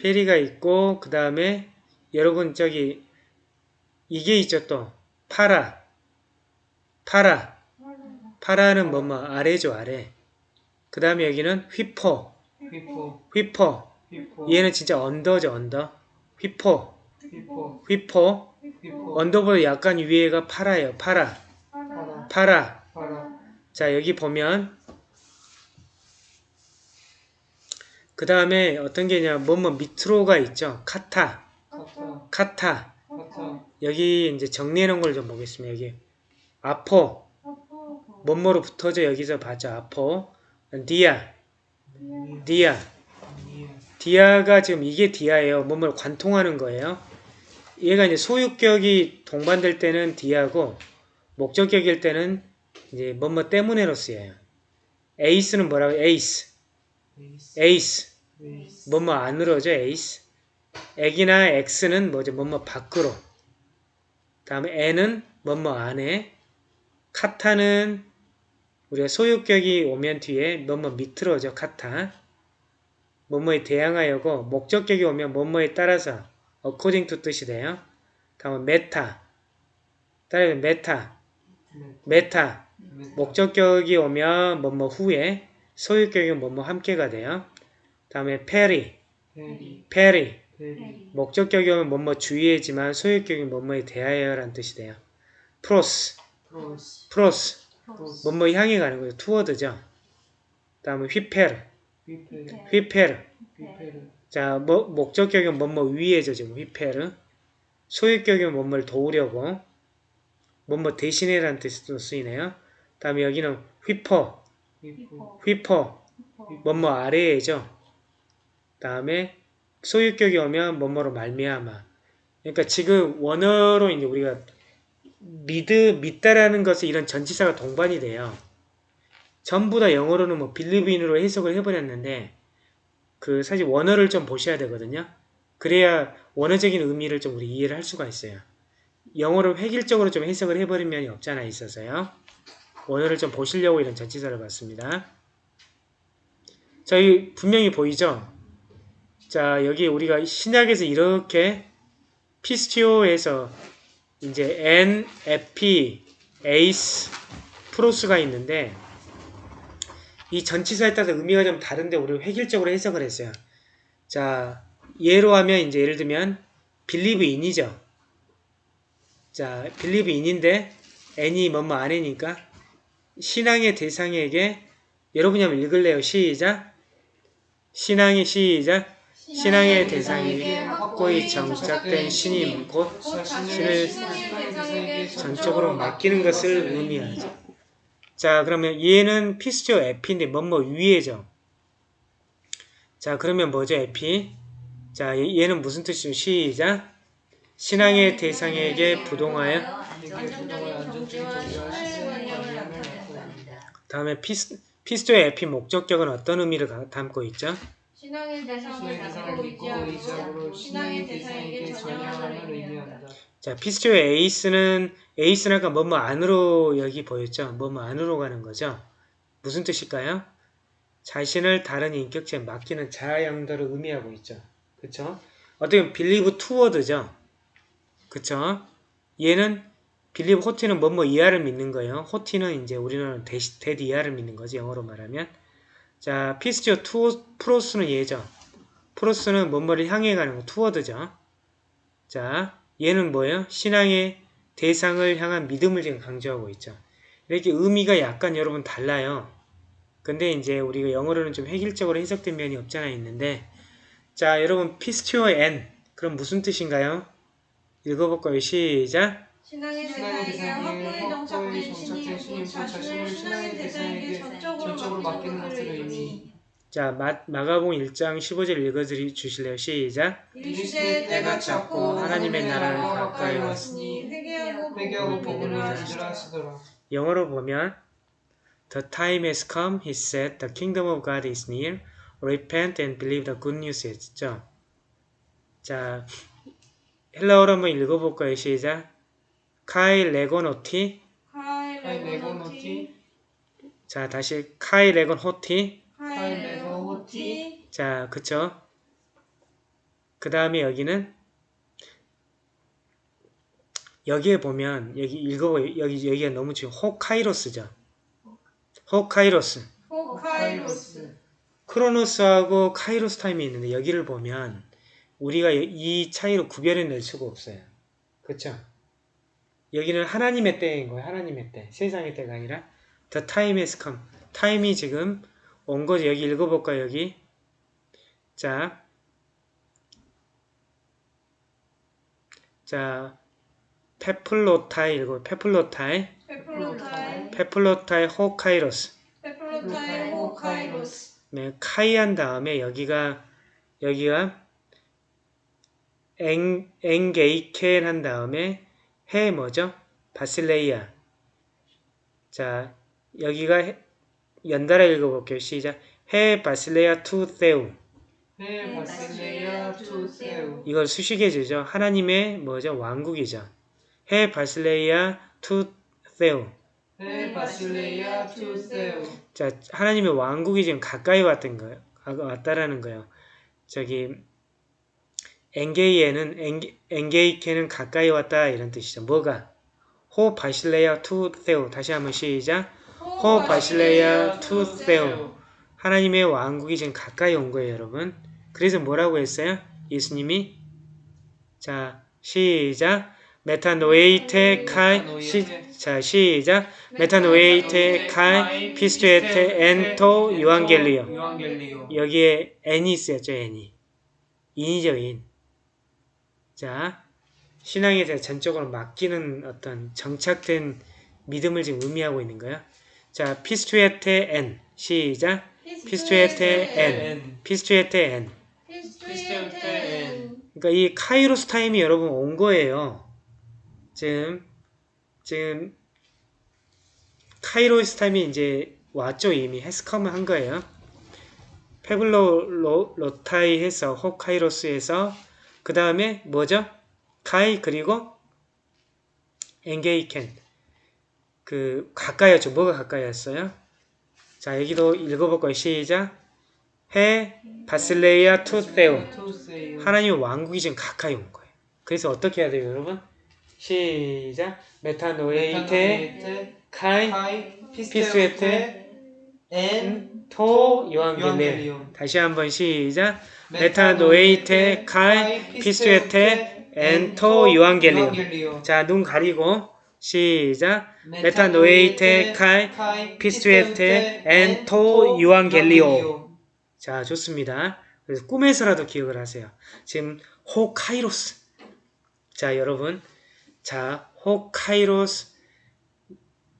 περί περί가 있고 그 다음에 여러분 저기 이게 있죠 또. παρά, παρά, παρά는 뭐뭐? 아래죠 아래. 그 다음에 여기는 ὑπό, ὑπό 얘는 진짜 under죠 under. ὑπό, ὑπό ὑπό. under보다 약간 위에가 παρά예요. παρά, παρά. παρά. παρά. 자 여기 보면 그 다음에 어떤 게냐 뭐뭐 밑으로가 있죠. κατά, κατά 여기 이제 정리해 놓은 걸 좀 보겠습니다. 여기 ἀπό, 뭐뭐로 붙어져 여기서 봤죠. ἀπό, διά, διά. διά가 지금 이게 διά예요. 뭐뭐 관통하는 거예요. 얘가 이제 소유격이 동반될 때는 διά고 목적격일 때는 이제 뭐뭐 때문에로 쓰여요. εἰς는 뭐라고? εἰς, 베이스 εἰς. 뭐뭐 안으로죠, εἰς. ἐκ이나 ἐξ는 뭐죠? 뭐뭐 밖으로. 다음에 ἐν은 뭐뭐 안에. κατά는 우리가 소유격이 오면 뒤에 뭐뭐 밑으로죠, κατά. 뭐뭐에 대항하여고 목적격이 오면 뭐뭐에 따라서 according to 뜻이 돼요. 다음에 μετά. 따라서 μετά. μετά. 목적격이 오면 뭐뭐 후에 소유격이 뭐뭐 함께가 돼요. 다음에 περί. περί 오면 뭐뭐 주의해지만 소유격이 뭐뭐에 대하여라는 뜻이 돼요. 프로스, 프로스, 뭐뭐 향해 가는 거죠. 투워드죠. 다음에 휘페르, 휘페르 자, 뭐, 목적격은 뭐뭐 위에죠. 지금 휘페르. 소유격은 뭐뭐를 도우려고. 뭐뭐 대신해라는 뜻으로 쓰이네요. 다음에 여기는 휘퍼, 휘퍼, 뭐뭐 아래에죠. 다음에 소유격이 오면 뭐뭐로 말미암아. 그러니까 지금 원어로 이제 우리가 믿, 믿다라는 것은 이런 전치사가 동반이 돼요. 전부 다 영어로는 뭐 빌리브인으로 해석을 해버렸는데 그 사실 원어를 좀 보셔야 되거든요. 그래야 원어적인 의미를 좀 우리 이해를 할 수가 있어요. 영어를 획일적으로 좀 해석을 해버린 면이 없잖아 있어서요. 원어를 좀 보시려고 이런 전치사를 봤습니다. 저희 분명히 보이죠? 자 여기 우리가 신약에서 이렇게 피스티오에서 이제 N, 에피, 에이스, 프로스가 있는데 이 전치사에 따라서 의미가 좀 다른데 우리 획일적으로 해석을 했어요. 자 예로 하면 이제 예를 들면 believe in이죠. 자 believe in인데 n이 뭐뭐 안에니까 신앙의 대상에게 여러분이 한번 읽을래요. 시작. 신앙의 시작. 신앙의 대상에게 확고히 정착된 신임 곧 신을 전적으로 맡기는 것을 의미하죠. 자 그러면 얘는 피스죠 에피인데 뭐뭐 위에죠. 자 그러면 뭐죠 에피? 자 얘- 얘는 무슨 뜻이죠? 시작. 신앙의 대상에게 부동하여 다음에 피스, πιστεύω ἐπί 목적격은 어떤 의미를 가- 담고 있죠? 신앙의 대상을 믿고 의지하고 신의 대상에게 전향함을 의미한다. 자, πιστεύω εἰς는 εἰς는 아까 뭐뭐 안으로 여기 보였죠? 뭐뭐 안으로 가는 거죠? 무슨 뜻일까요? 자신을 다른 인격체에 맡기는 자아 양도를 의미하고 있죠. 그쵸? 어떻게 보면 believe toward죠. 그쵸? 얘는 believe ὅτι는 뭐뭐 이하를 믿는 거예요. ὅτι는 이제 우리는 대시, 대디 이하를 믿는 거지 영어로 말하면. 자, πιστεύω 투 πρός는 얘죠. πρός는 뭐뭐를 향해 가는 거 투워드죠. 자, 얘는 뭐예요? 신앙의 대상을 향한 믿음을 지금 강조하고 있죠. 이렇게 의미가 약간 여러분 달라요. 근데 이제 우리가 영어로는 좀 획일적으로 해석된 면이 없잖아 있는데 자 여러분 πιστεύω ἐν 그럼 무슨 뜻인가요? 읽어볼까요? 시작 신앙의 대상에게 확고히 정착된 곧 자신을 신앙의 대상에게 전적으로 맡기는 것을 의미. 자 마, 마가복 1장 15절 읽어 주실래요? 시작 이르시되 때가 찼고 하나님의 나라는 가까이 왔으니 회개하고 회개하고 복음을 믿으라 하시더라. 하시더라. 영어로 보면 The time has come, he said, the kingdom of God is near. Repent and believe the good news 했죠. 자, 헬라어로 한번 읽어볼까요? 시작. καὶ λέγων ὅτι. καὶ λέγων ὅτι 자, 다시 καὶ λέγων ὅτι. καὶ λέγων ὅτι 자, 그쵸? 그 다음에 여기는 여기에 보면 여기 읽어 여기 여기가 너무 지금 ὁ καιρός죠. 호카이로스. 호카이로스 크로노스하고 카이로스 타임이 있는데 여기를 보면 우리가 이 차이로 구별해낼 수가 없어요. 그렇죠? 여기는 하나님의 때인 거예요. 하나님의 때. 세상의 때가 아니라 The time has come. 타임이 지금 온 거죠. 여기 읽어볼까요? 여기 자, 자, πεπλήρωται 이거 πεπλήρωται, πεπλήρωται πεπλήρωται ὁ καιρός. πεπλήρωται ὁ καιρός 네, καὶ한 다음에 여기가 여기가 엥 ἤγγικεν 한 다음에 ἡ 뭐죠? βασιλεία. 자, 여기가 ἡ- 연달아 읽어볼게요. 시작. ἡ βασιλεία τοῦ θεοῦ. ἡ βασιλεία τοῦ θεοῦ 이걸 수식해주죠. 하나님의 뭐죠? 왕국이죠. ἡ βασιλεία τοῦ θεοῦ. ἡ βασιλεία τοῦ θεοῦ 자, 하나님의 왕국이 지금 가까이 왔던 거예요. 아, 왔다라는 거예요. 저기 엔게이에는 엔게, 엔게이케는 가까이 왔다 이런 뜻이죠. 뭐가? ἡ βασιλεία τοῦ θεοῦ. 다시 한번 시작. ἡ βασιλεία τοῦ θεοῦ. 하나님의 왕국이 지금 가까이 온 거예요, 여러분. 그래서 뭐라고 했어요? 예수님이 자, 시작. μετανοεῖτε καὶ 시, 자, 시작. μετανοεῖτε καὶ πιστεύετε ἐν τῷ. εὐαγγελίῳ 여기에 ἐν이 쓰였죠, ἐν이. in이죠, in. 자, 신앙에 대해 전적으로 맡기는 어떤 정착된 믿음을 지금 의미하고 있는 거예요. 자, πιστεύετε ἐν. 시작. πιστεύετε ἐν. πιστεύετε ἐν 그러니까 이 καιρός time이 여러분 온 거예요. 지금 지금 καιρός time이 이제 왔죠 이미 has come을 한 거예요. πεπλήρω ρω, ρωται 해서 ὁ καιρός에서 그 다음에 뭐죠? καὶ 그리고 ἤγγικεν 그 가까이 였죠. 뭐가 가까이 였어요? 자 여기도 읽어볼 거예요. 시작 ἡ βασιλεία τοῦ θεοῦ τοῦ θεοῦ 하나님의 왕국이 지금 가까이 온 거예요. 그래서 어떻게 해야 돼요, 여러분? 시작. μετανοεῖτε καὶ καὶ πιστεύετε ἐν τῷ εὐαγγελίῳ. εὐαγγελίῳ. 다시 한번 시작. μετανοεῖτε καὶ πιστεύετε ἐν τῷ. εὐαγγελίῳ 자, 눈 가리고 시작. μετανοεῖτε καὶ πιστεύετε ἐν τῷ εὐαγγελίῳ. 자, 좋습니다. 그래서 꿈에서라도 기억을 하세요. 지금 ὁ καιρός. 자, 여러분. 자, ὁ καιρός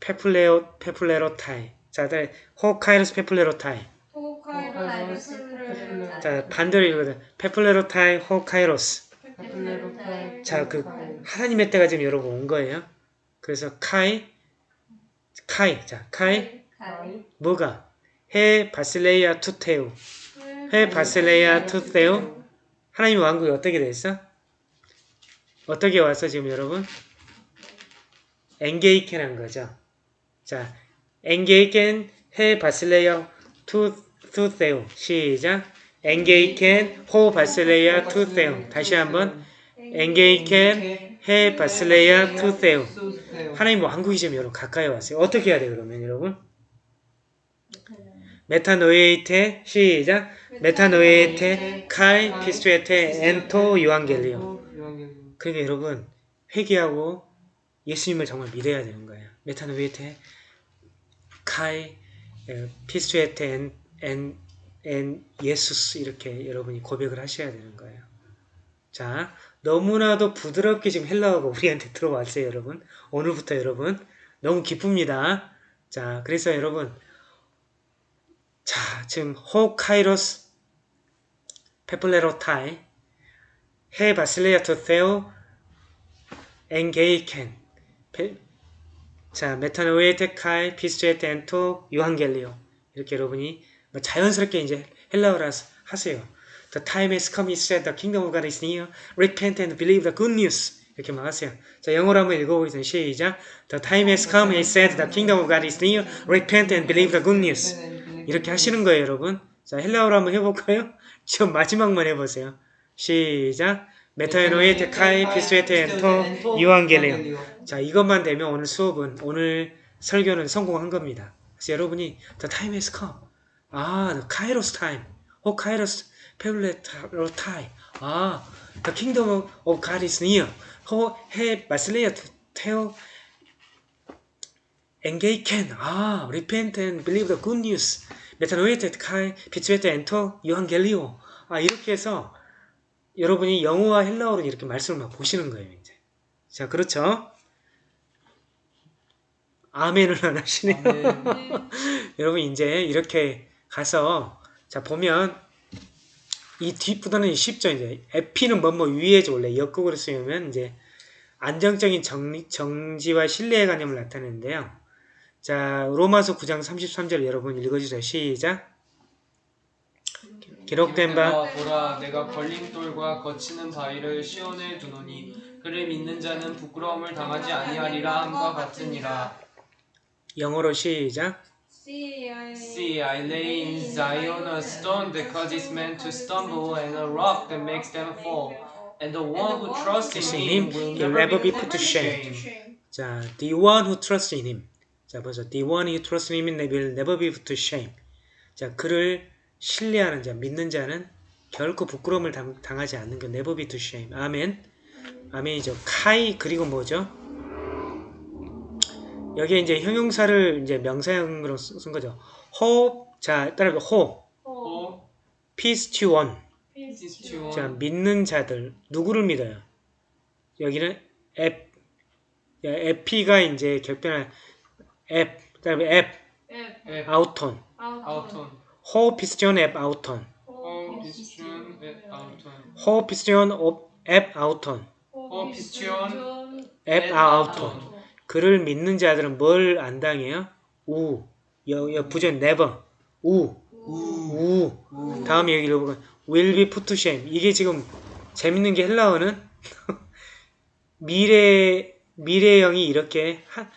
πεπλήρω πεπλήρωται. 자, 다들 ὁ καιρός πεπλήρωται. ὁ καιρός 자, 반대로 읽어도 πεπλήρωται ὁ καιρός. 자, 그 하나님의 때가 지금 여러분 온 거예요. 그래서 καὶ καὶ. 자, καὶ 뭐가? ἡ βασιλεία τοῦ θεοῦ. ἡ βασιλεία τοῦ θεοῦ. 하나님의 왕국이 어떻게 됐어? 어떻게 와서 지금 여러분? ἤγγικεν 한 거죠. 자, ἤγγικεν ἡ βασιλεία τοῦ, τοῦ θεοῦ. 시작. ἤγγικεν ἡ βασιλεία τοῦ θεοῦ. 다시 한번. ἤγγικεν ἡ τοῦ θεοῦ. τοῦ θεοῦ 하나님 왕국이 지금 여러분 가까이 왔어요. 어떻게 해야 돼요, 그러면 여러분? μετανοεῖτε 시작. μετανοεῖτε καὶ πιστεύετε ἐν τῷ εὐαγγελίῳ. 그러니까 여러분 회개하고 예수님을 정말 믿어야 되는 거예요. μετανοεῖτε καὶ 에, πιστεύετε ἐν, ἐν, ἐν Ἰησοῦς 이렇게 여러분이 고백을 하셔야 되는 거예요. 자, 너무나도 부드럽게 지금 헬라어가 우리한테 들어왔어요, 여러분. 오늘부터 여러분 너무 기쁩니다. 자, 그래서 여러분 자, 지금 ὁ καιρὸς πεπλήρωται ἡ βασιλεία τοῦ θεοῦ ἤγγικεν 페- 자 μετανοεῖτε καὶ πιστεύετε ἐν τῷ εὐαγγελίῳ 이렇게 여러분이 뭐 자연스럽게 이제 헬라어라 하세요. The time has come, he said, the kingdom of God is near. Repent and believe the good news. 이렇게 막 하세요. 자, 영어로 한번 읽어보겠습니다. 시작. The time has come, he said, the kingdom of God is near. Repent and believe the good news. 이렇게 하시는 거예요, 여러분. 자, 헬라어로 한번 해볼까요? 지금 마지막만 해보세요. 시작. μετανοεῖτε καὶ πιστεύετε ἐν τῷ εὐαγγελίῳ. 자, 이것만 되면 오늘 수업은 오늘 설교는 성공한 겁니다. 그래서 여러분이 the time has come. 아, the kairos time. ὁ καιρὸς πεπλήρωται. 아, the kingdom of God is near. ὁ ἡ βασιλεία θεοῦ ἤγγικεν. 아, repent and believe the good news. 메타노에테 카이 피스웨테 엔토 유한겔리오. 아 이렇게 해서 여러분이 영어와 헬라어로 이렇게 말씀을 막 보시는 거예요 이제. 자 그렇죠? 아멘을 안 하시네요. 아멘. 네. 여러분 이제 이렇게 가서 자 보면 이 뒷부분은 쉽죠 이제 에피는 뭐뭐 위에죠 원래 역극으로 쓰면 이제 안정적인 정, 정지와 신뢰의 개념을 나타내는데요. 자 로마서 9장 33절 여러분 읽어주세요. 시작. 기록된 바바 보라 내가 걸림돌과 거치는 바위를 시온에 두노니 그를 믿는 자는 부끄러움을 당하지 아니하리라 함과 같으니라 영어로 시작. See, I See I lay in Zion a stone that causes men to stumble and a rock that makes them fall and the one who trusts in him will never be put to shame 자, the one who trusts in him. 자, 벌써 the one who trusts in him will never be put to shame. 자, 그를 신뢰하는 자, 믿는 자는 결코 부끄러움을 당, 당하지 않는 그 never be to shame. 아멘. 아멘이죠. 카이 그리고 뭐죠? 여기에 이제 형용사를 이제 명사형으로 쓰- 쓴 거죠. hope 자, 따라 hope, 오 peace to one. 피스티온 자, 믿는 자들. 누구를 믿어요? 여기는 앱, 야, 에피가 이제 격변한 앱, 그다음에 앱, 앱. 아우톤, 아우톤. 호피스티온 앱 아우톤, 오 피스티온 앱 아우톤. 호피스티온 앱 아우톤, 오 피스티온 앱 아우톤. 그를 믿는 자들은 뭘 안 당해요? 우, 여, 여 부전 never, 우, 우. 우 다음에 여기 읽어보면 will be put to shame. 이게 지금 재밌는 게 헬라어는 미래 미래형이 이렇게 한,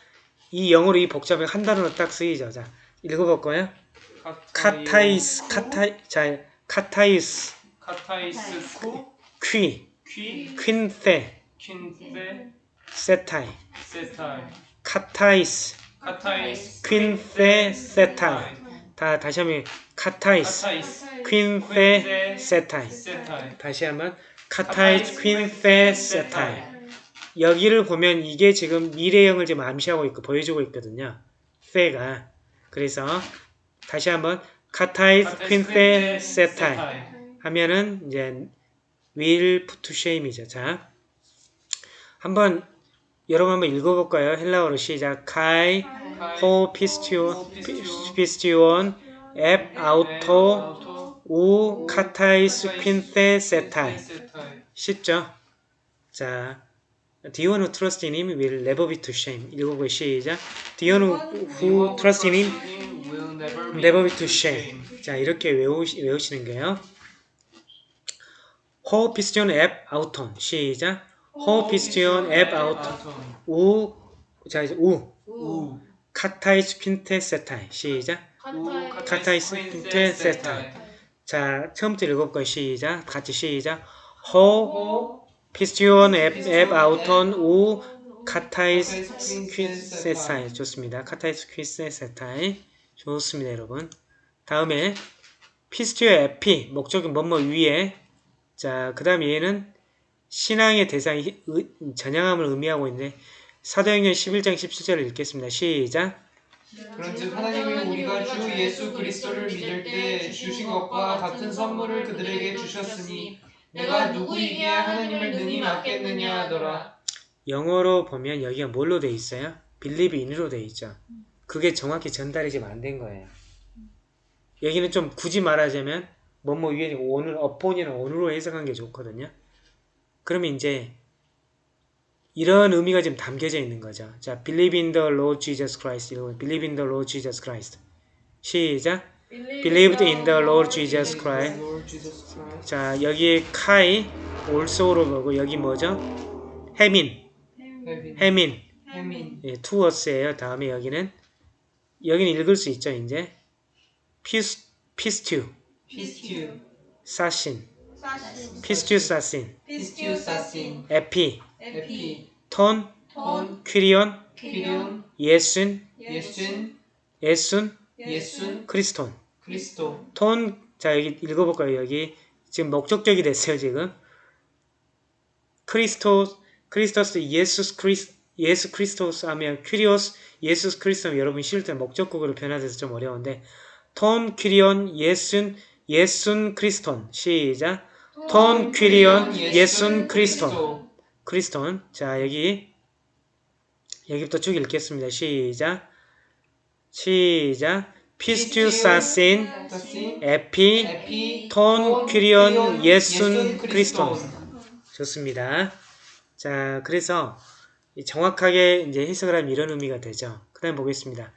이 영어로 이 복잡하게 한 단어로 딱 쓰이죠. 자, 읽어볼까요? καταισ, καται, 자, καταισ, καταισ χυ χυ, χυ χυνθή, χυνθή σεται, σεται καταισ, καταισ χυνθή, σεται. 다 다시 한번 καταισ, χυνθή, σεται. 다시 한번 καταισ, χυνθή, σεται. 여기를 보면 이게 지금 미래형을 지금 암시하고 있고 보여주고 있거든요. 페가. 그래서 다시 한번 καταισχυνθήσεται 하면은 이제 will put to shame이죠. 자, 한번 여러분 한번 읽어볼까요? 헬라어로 시작. καὶ ὁ πιστεύων πιστεύων ἐπ' αὐτῷ οὐ καταισχυνθήσεται 쉽죠? 자, The one who trusts in him will never be to shame. 읽어보고 시작. One who, trusts in him will never never be to shame. 자, 이렇게 외우시, 외우시는 거예요. ὁ πιστεύων ἐπ' αὐτῷ. 시작. ὁ πιστεύων ἐπ' αὐτῷ. οὐ, 자, 이제 οὐ. οὐ καταισχυνθήσεται. 시작. καταισχυνθήσεται. 자, 처음부터 읽어볼까요? 시작. 같이 시작. ὁ ὁ πιστεύων ἐπ', ἐπ' αὐτῷ οὐ καταισχυνθήσεται 좋습니다. καταισχυνθήσεται 좋습니다, 여러분. 다음에 피스티오 에피 목적이 뭐뭐 위에 자, 그 다음 얘는 신앙의 대상이 의- 전향함을 의미하고 있는데 사도행전 11장 17절을 읽겠습니다. 시작. 그런즉 하나님이 우리가 주 예수 그리스도를 믿을 때 주신 것과 같은 선물을 그들에게 주셨으니 내가 누구이기에 하나님을 능히 맡겠느냐 하더라 영어로 보면 여기가 뭘로 돼 있어요? believe in으로 돼 있죠. 그게 정확히 전달이 지금 안 된 거예요. 여기는 좀 굳이 말하자면 뭐뭐 위에 오늘 어폰이나 오늘로 해석한 게 좋거든요. 그러면 이제 이런 의미가 지금 담겨져 있는 거죠. 자, believe in the Lord Jesus Christ. 이거 believe in the Lord Jesus Christ. 시작. believed in the Lord Jesus Christ. 자, 여기에 카이 also로 보고 여기 뭐죠? ἡμῖν, ἡμῖν. 예, 투어스예요. 다음에 여기는 여기는 읽을 수 있죠. 이제 πισ πιστεύ πιστεύ σασιν σασιν. πιστεύσασιν. πιστεύσασιν. ἐπὶ. ἐπὶ. τὸν. τὸν. κύριον. κύριον. Ἰησοῦν. Ἰησοῦν. Ἰησοῦν. Ἰησοῦν. Χριστόν. Χριστόν. 자 여기 읽어볼까요? 여기. 지금 목적적이 됐어요. 지금. Χριστο Χριστός 예수 Χρισ 예수 Χριστός 하면 κύριος 예수 Χριστο 여러분 실때 목적국으로 변화돼서 좀 어려운데 τὸν κύριον Ἰησοῦν Ἰησοῦν Χριστόν. 시작. τὸν κύριον Ἰησοῦν Χριστόν. Χριστόν. 자, 여기 여기부터 쭉 읽겠습니다. 시작. 시작. πιστεύσασιν σασιν ἐπὶ ἐπὶ τὸν κύριον Ἰησοῦν Χριστόν. 좋습니다. 자, 그래서 이 정확하게 이제 해석을 하면 이런 의미가 되죠. 그 다음 보겠습니다.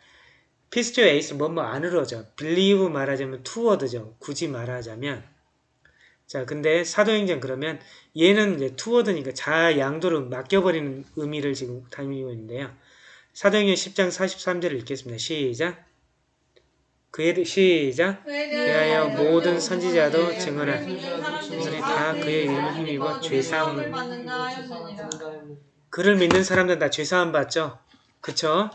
피스튜 에이스 뭐뭐 안으로죠. believe 말하자면 toward죠. 굳이 말하자면 자, 근데 사도행전 그러면 얘는 이제 toward니까 자 양도를 맡겨버리는 의미를 지금 담고 있는데요. 사도행전 10장 43절을 읽겠습니다. 시작. 그에 대- 시작. 그하여 모든 선지자도 증언한 사람들이 다 그의 이름을 힘입어 죄사함을. 그를 믿는 사람들은 다 죄사함 받죠? 그쵸?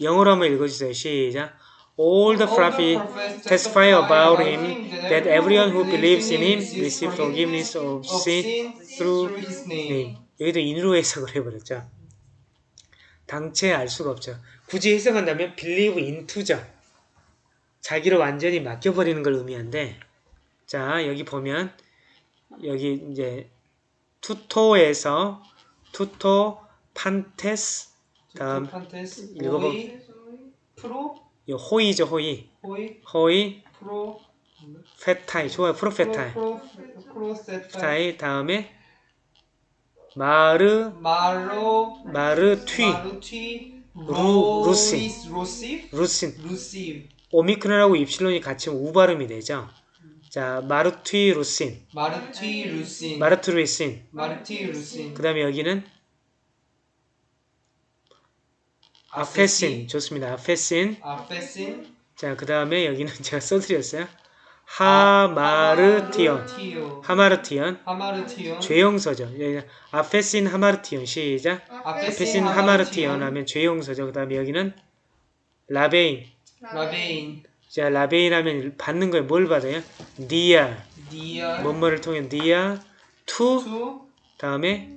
영어로 한번 읽어주세요. 시작. All the prophets testify about him that everyone who believes in him receives forgiveness of sin through his name. 여기도 인으로 해석을 해버렸죠. 당체 알 수가 없죠. 굳이 해석한다면 believe into죠. 자기를 완전히 맡겨버리는 걸 의미한데 자 여기 보면 여기 이제 τούτῳ에서 τούτῳ πάντες 다음. οἱ προ 이 οἱ죠 οἱ οἱ οἱ προ. φῆται 좋아요 προφῆται προφῆται 다음에 μαρ μαρ μαρτυ. μαρτυ ροῦ- ροῦσι ροῦσιν. ροῦσι 오미크론하고 입실론이 같이 우 발음이 되죠. 자 마르튀 루신. 마르티 루신. 마르트 루신. 마르티 루신. 그 다음에 여기는 아페신 좋습니다. 아페신 아페신 자 그 다음에 여기는 제가 써드렸어요. 하마르티온 하마르티온 하마르티온 하마르티온 죄용서죠. 여기 아페신 하마르티온 시작. 아페신 하마르티온 하면 죄용서죠. 그 다음에 여기는 λαβεῖν. λαβεῖν 자 λαβεῖν 하면 받는 거예요. 뭘 받아요? διὰ. διὰ 뭐뭐를 통해 διὰ τοῦ τοῦ 다음에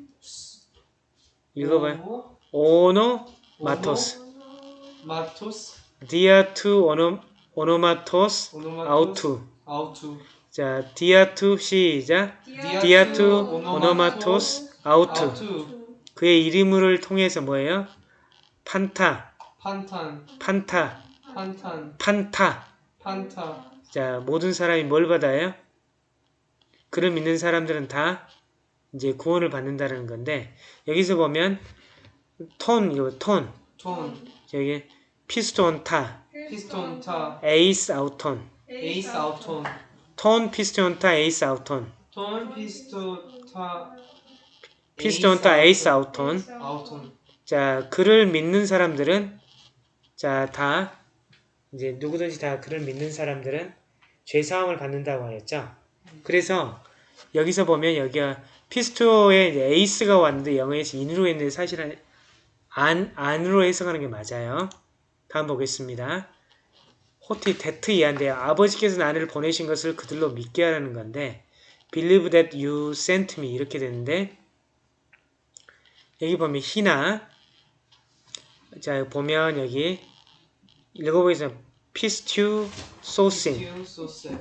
읽어봐요. ὀ, ὀνόματος. ματος διὰ τοῦ ὀνό ὀνόματος αὐτοῦ. αὐτοῦ 자 διὰ τοῦ 시작. διὰ τοῦ ὀνόματος. αὐτοῦ 그의 이름을 통해서 뭐예요? πάντα, πάντα πάντα, πάντα πάντα. πάντα 자, 모든 사람이 뭘 받아요? 그를 믿는 사람들은 다 이제 구원을 받는다는 건데 여기서 보면 τὸν, 이거 τὸν, τὸν 여기 πιστεύοντα, πιστεύοντα. εἰς αὐτόν, εἰς αὐτόν τὸν πιστεύοντα, εἰς αὐτόν, τὸν πιστεύοντα. πιστεύοντα, εἰς αὐτόν. αὐτόν 자, 그를 믿는 사람들은 자, 다 이제 누구든지 다 그를 믿는 사람들은 죄 사함을 받는다고 하였죠. 그래서 여기서 보면 여기가 피스토에 εἰς가 왔는데 영어에서 in으로 했는데 사실은 안 안으로 해석하는 게 맞아요. 다음 보겠습니다. ὅτι that 이한데요. 아버지께서 나를 보내신 것을 그들로 믿게 하라는 건데 believe that you sent me 이렇게 되는데 여기 보면 히나 자 보면 여기 읽어보겠습니다. 피스튜 소신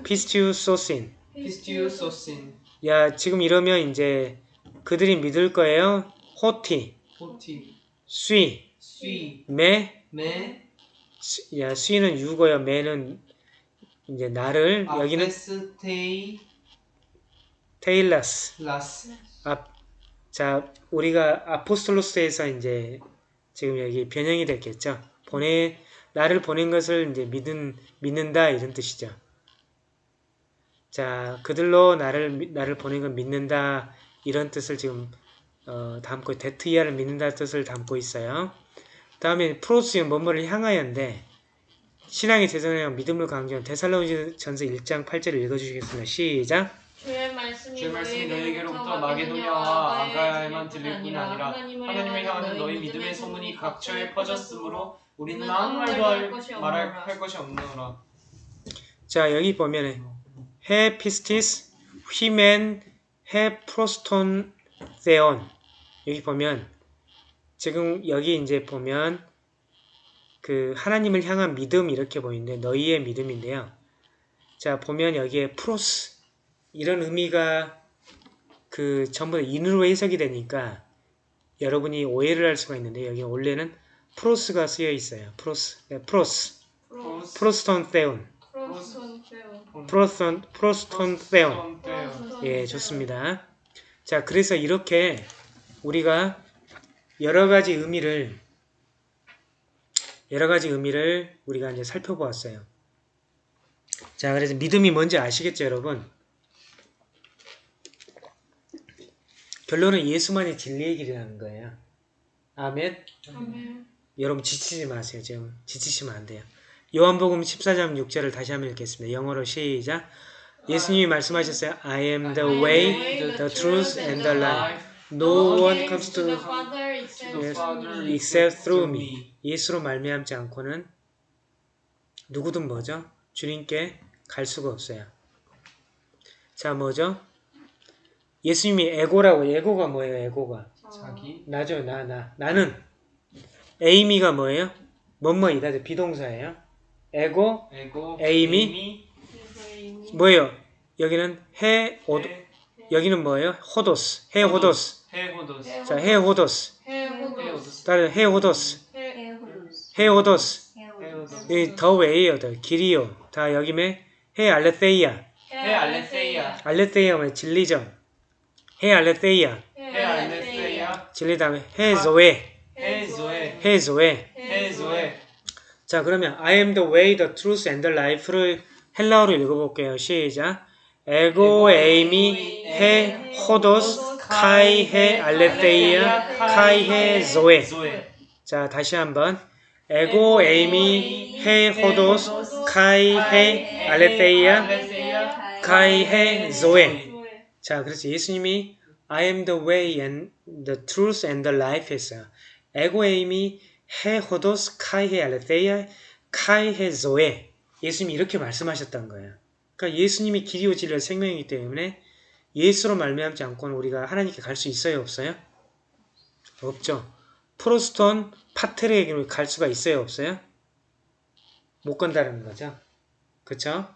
피스튜 소신 피스튜 소신 야 지금 이러면 이제 그들이 믿을 거예요. 호티 호티 쇠쇠 매, 메 수- 야 쇠는 유고요. 매는 이제 나를 여기는 ἀπέστει στειλας λας 자 우리가 ἀπόστολος에서 이제 지금 여기 변형이 됐겠죠. 보내 나를 보낸 것을 이제 믿은 믿는다 이런 뜻이죠. 자 그들로 나를 미- 나를 보낸 걸 믿는다 이런 뜻을 지금 어, 담고 that 이하를 믿는다 뜻을 담고 있어요. 다음에 πρὸς는 뭐뭐를 향하여인데 신앙의 대상이랑 믿음을 강조한 데살로니전서 1장 8절을 읽어주시겠습니다. 시작. 주의 말씀이, 주의 말씀이 너희에게로부터 마게도냐와 아가야에만 들릴 뿐 아니라 하나님을 향하는 너희 믿음의 소문이 각처에 퍼졌으므로 우리는 아무 말도 할, 말할 할 것이 없노라 자 여기 보면은 ἡ πίστις ὑμῶν ἡ πρὸς τὸν θεὸν 여기 보면 지금 여기 이제 보면 그 하나님을 향한 믿음 이렇게 보이는데 너희의 믿음인데요. 자 보면 여기에 πρὸς 이런 의미가 그 전부 다 in으로 해석이 되니까 여러분이 오해를 할 수가 있는데 여기 원래는 πρὸς가 쓰여 있어요. πρὸς, 네, πρὸς, πρὸς πρὸς τὸν θεὸν, πρὸς τὸν. πρὸς τὸν, θεὸν. 예, 좋습니다. 자, 그래서 이렇게 우리가 여러 가지 의미를 여러 가지 의미를 우리가 이제 살펴보았어요. 자, 그래서 믿음이 뭔지 아시겠죠, 여러분? 결론은 예수만이 진리의 길이라는 거예요. 아멘. 아멘. 여러분 지치지 마세요. 지금 지치시면 안 돼요. 요한복음 14장 6절을 다시 한번 읽겠습니다. 영어로 시작. 예수님이 말씀하셨어요. I am the way, the truth, and the life. No one comes to the Father except through me. except through me. 예수로 말미암지 않고는 누구든 뭐죠? 주님께 갈 수가 없어요. 자, 뭐죠? 예수님이 에고라고. 에고가 뭐예요? 에고가. 자기 나죠, 나, 나. 나는. 에이미가 뭐예요? 뭐뭐이다. 비동사예요. ἐγώ, ἐγώ εἰμι? εἰμι. 뭐예요? 여기는 ἡ, ὁ, 여기는 뭐예요? ὁδὸς. ἡ ὁδὸς. ἡ ὁδὸς 자, ἡ ὁδὸς. 다른 ἡ ὁδὸς. ἡ ὁδὸς. ἡ ὁδὸς 여기 the way요, 더 길이요. 다 여기면 ἡ ἀλήθεια. ἡ ἀλήθεια ἀλήθεια 뭐 진리죠. ἡ ἀλήθεια. ἡ ἀλήθεια 진리 다음에 ἡ ζωή. ἡ ζωή ἡ ζωή. ἡ ζωή 자, 그러면 I am the way, the truth, and the life를 헬라어로 읽어볼게요. 시작. 에고 에이미 해 호도스 카이 해 알레테이아 카이 해 조에. 자, 다시 한번. 에고 에이미 해 호도스 카이 해 알레테이아 카이 해 조에. 자, 그래서 예수님이 I am the way and the truth and the life 했어요. 에고 에이미 해 호도스 카이 해 알레테이아 카이 해 조에. 예수님이 이렇게 말씀하셨던 거예요. 그러니까 예수님이 길이요 진리와 생명이기 때문에 예수로 말미암지 않고는 우리가 하나님께 갈 수 있어요, 없어요? 없죠. 프로스톤 파트레에게 갈 수가 있어요, 없어요? 못 간다는 거죠. 그쵸?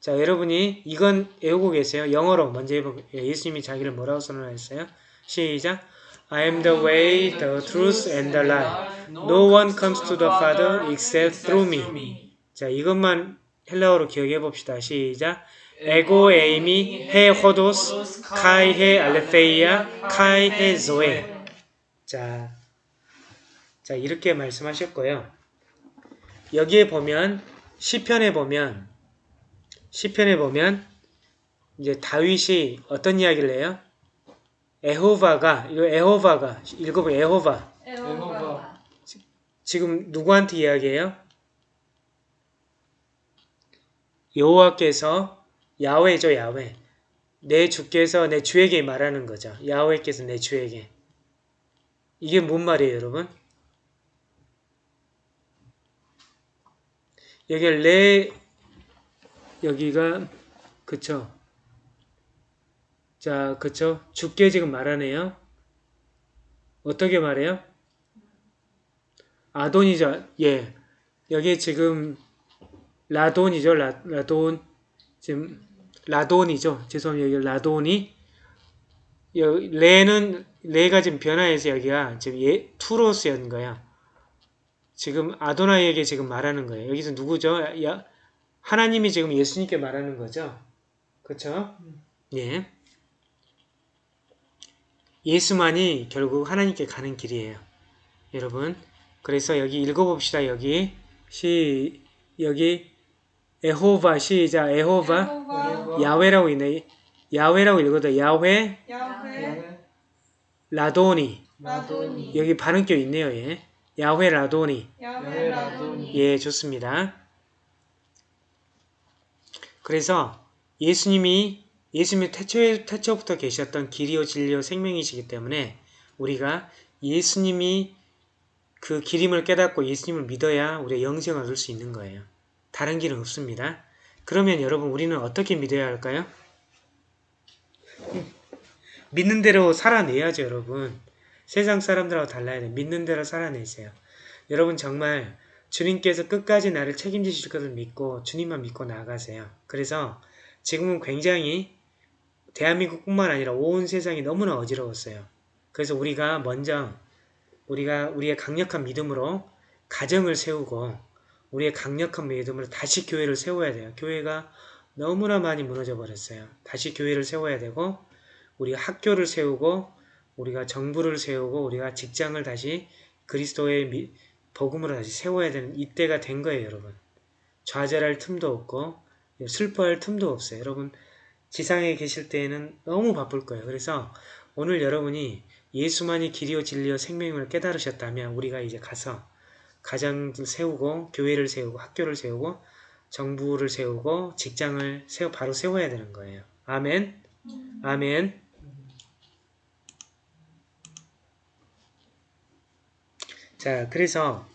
자, 여러분이 이건 외우고 계세요. 영어로 먼저 해보고 예수님이 자기를 뭐라고 선언했어요? 시작. I am the way, the truth, and the life. No one comes to the Father except through me. 자, 이것만 헬라어로 기억해 봅시다. 시작. 에고 에이미 해 호도스 카이 해 알레페이아 카이 해 조에. 자, 자 이렇게 말씀하셨고요. 여기에 보면 시편에 보면 시편에 보면 이제 다윗이 어떤 이야기를 해요? 에호바가 이거 에호바가 읽어보 에호바 에호바. 지금 누구한테 이야기해요? 여호와께서 야훼죠 야훼 내 주께서 내 주에게 말하는 거죠 야훼께서 내 주에게 이게 뭔 말이에요 여러분? 여기 레 여기가 그쵸 자 그쵸 주께 지금 말하네요 어떻게 말해요? 아돈이죠. 예. 여기 지금 라돈이죠. 라, 라돈. 지금 라돈이죠. 죄송합니다. 여기 라돈이 여기 레는 레가 지금 변화해서 여기가 지금 예 투로스였는 거야. 지금 아도나이에게 지금 말하는 거예요. 여기서 누구죠? 야, 하나님이 지금 예수님께 말하는 거죠. 그렇죠? 예. 예수만이 결국 하나님께 가는 길이에요. 여러분. 그래서 여기 읽어봅시다. 여기 시 여기 에호바 시작 에호바. 야훼라고 있네. 야훼라고 읽어도 야훼. 라도니 라도니. 여기 발음표 있네요. 예. 야훼 라도니. 예 좋습니다. 그래서 예수님이 예수님이 태초 태초부터 계셨던 길이요 진리요 생명이시기 때문에 우리가 예수님이 그 길임을 깨닫고 예수님을 믿어야 우리가 영생을 얻을 수 있는 거예요. 다른 길은 없습니다. 그러면 여러분 우리는 어떻게 믿어야 할까요? 믿는 대로 살아내야죠 여러분. 세상 사람들하고 달라야 돼. 믿는 대로 살아내세요. 여러분 정말 주님께서 끝까지 나를 책임지실 것을 믿고 주님만 믿고 나아가세요. 그래서 지금은 굉장히 대한민국뿐만 아니라 온 세상이 너무나 어지러웠어요. 그래서 우리가 먼저 우리가 우리의 강력한 믿음으로 가정을 세우고 우리의 강력한 믿음으로 다시 교회를 세워야 돼요. 교회가 너무나 많이 무너져 버렸어요. 다시 교회를 세워야 되고 우리가 학교를 세우고 우리가 정부를 세우고 우리가 직장을 다시 그리스도의 미- 복음으로 다시 세워야 되는 이때가 된 거예요, 여러분. 좌절할 틈도 없고 슬퍼할 틈도 없어요. 여러분 지상에 계실 때에는 너무 바쁠 거예요. 그래서 오늘 여러분이 예수만이 길이요 진리요 생명을 깨달으셨다면 우리가 이제 가서 가정을 세우고 교회를 세우고 학교를 세우고 정부를 세우고 직장을 세워 바로 세워야 되는 거예요. 아멘. 아멘. 자, 그래서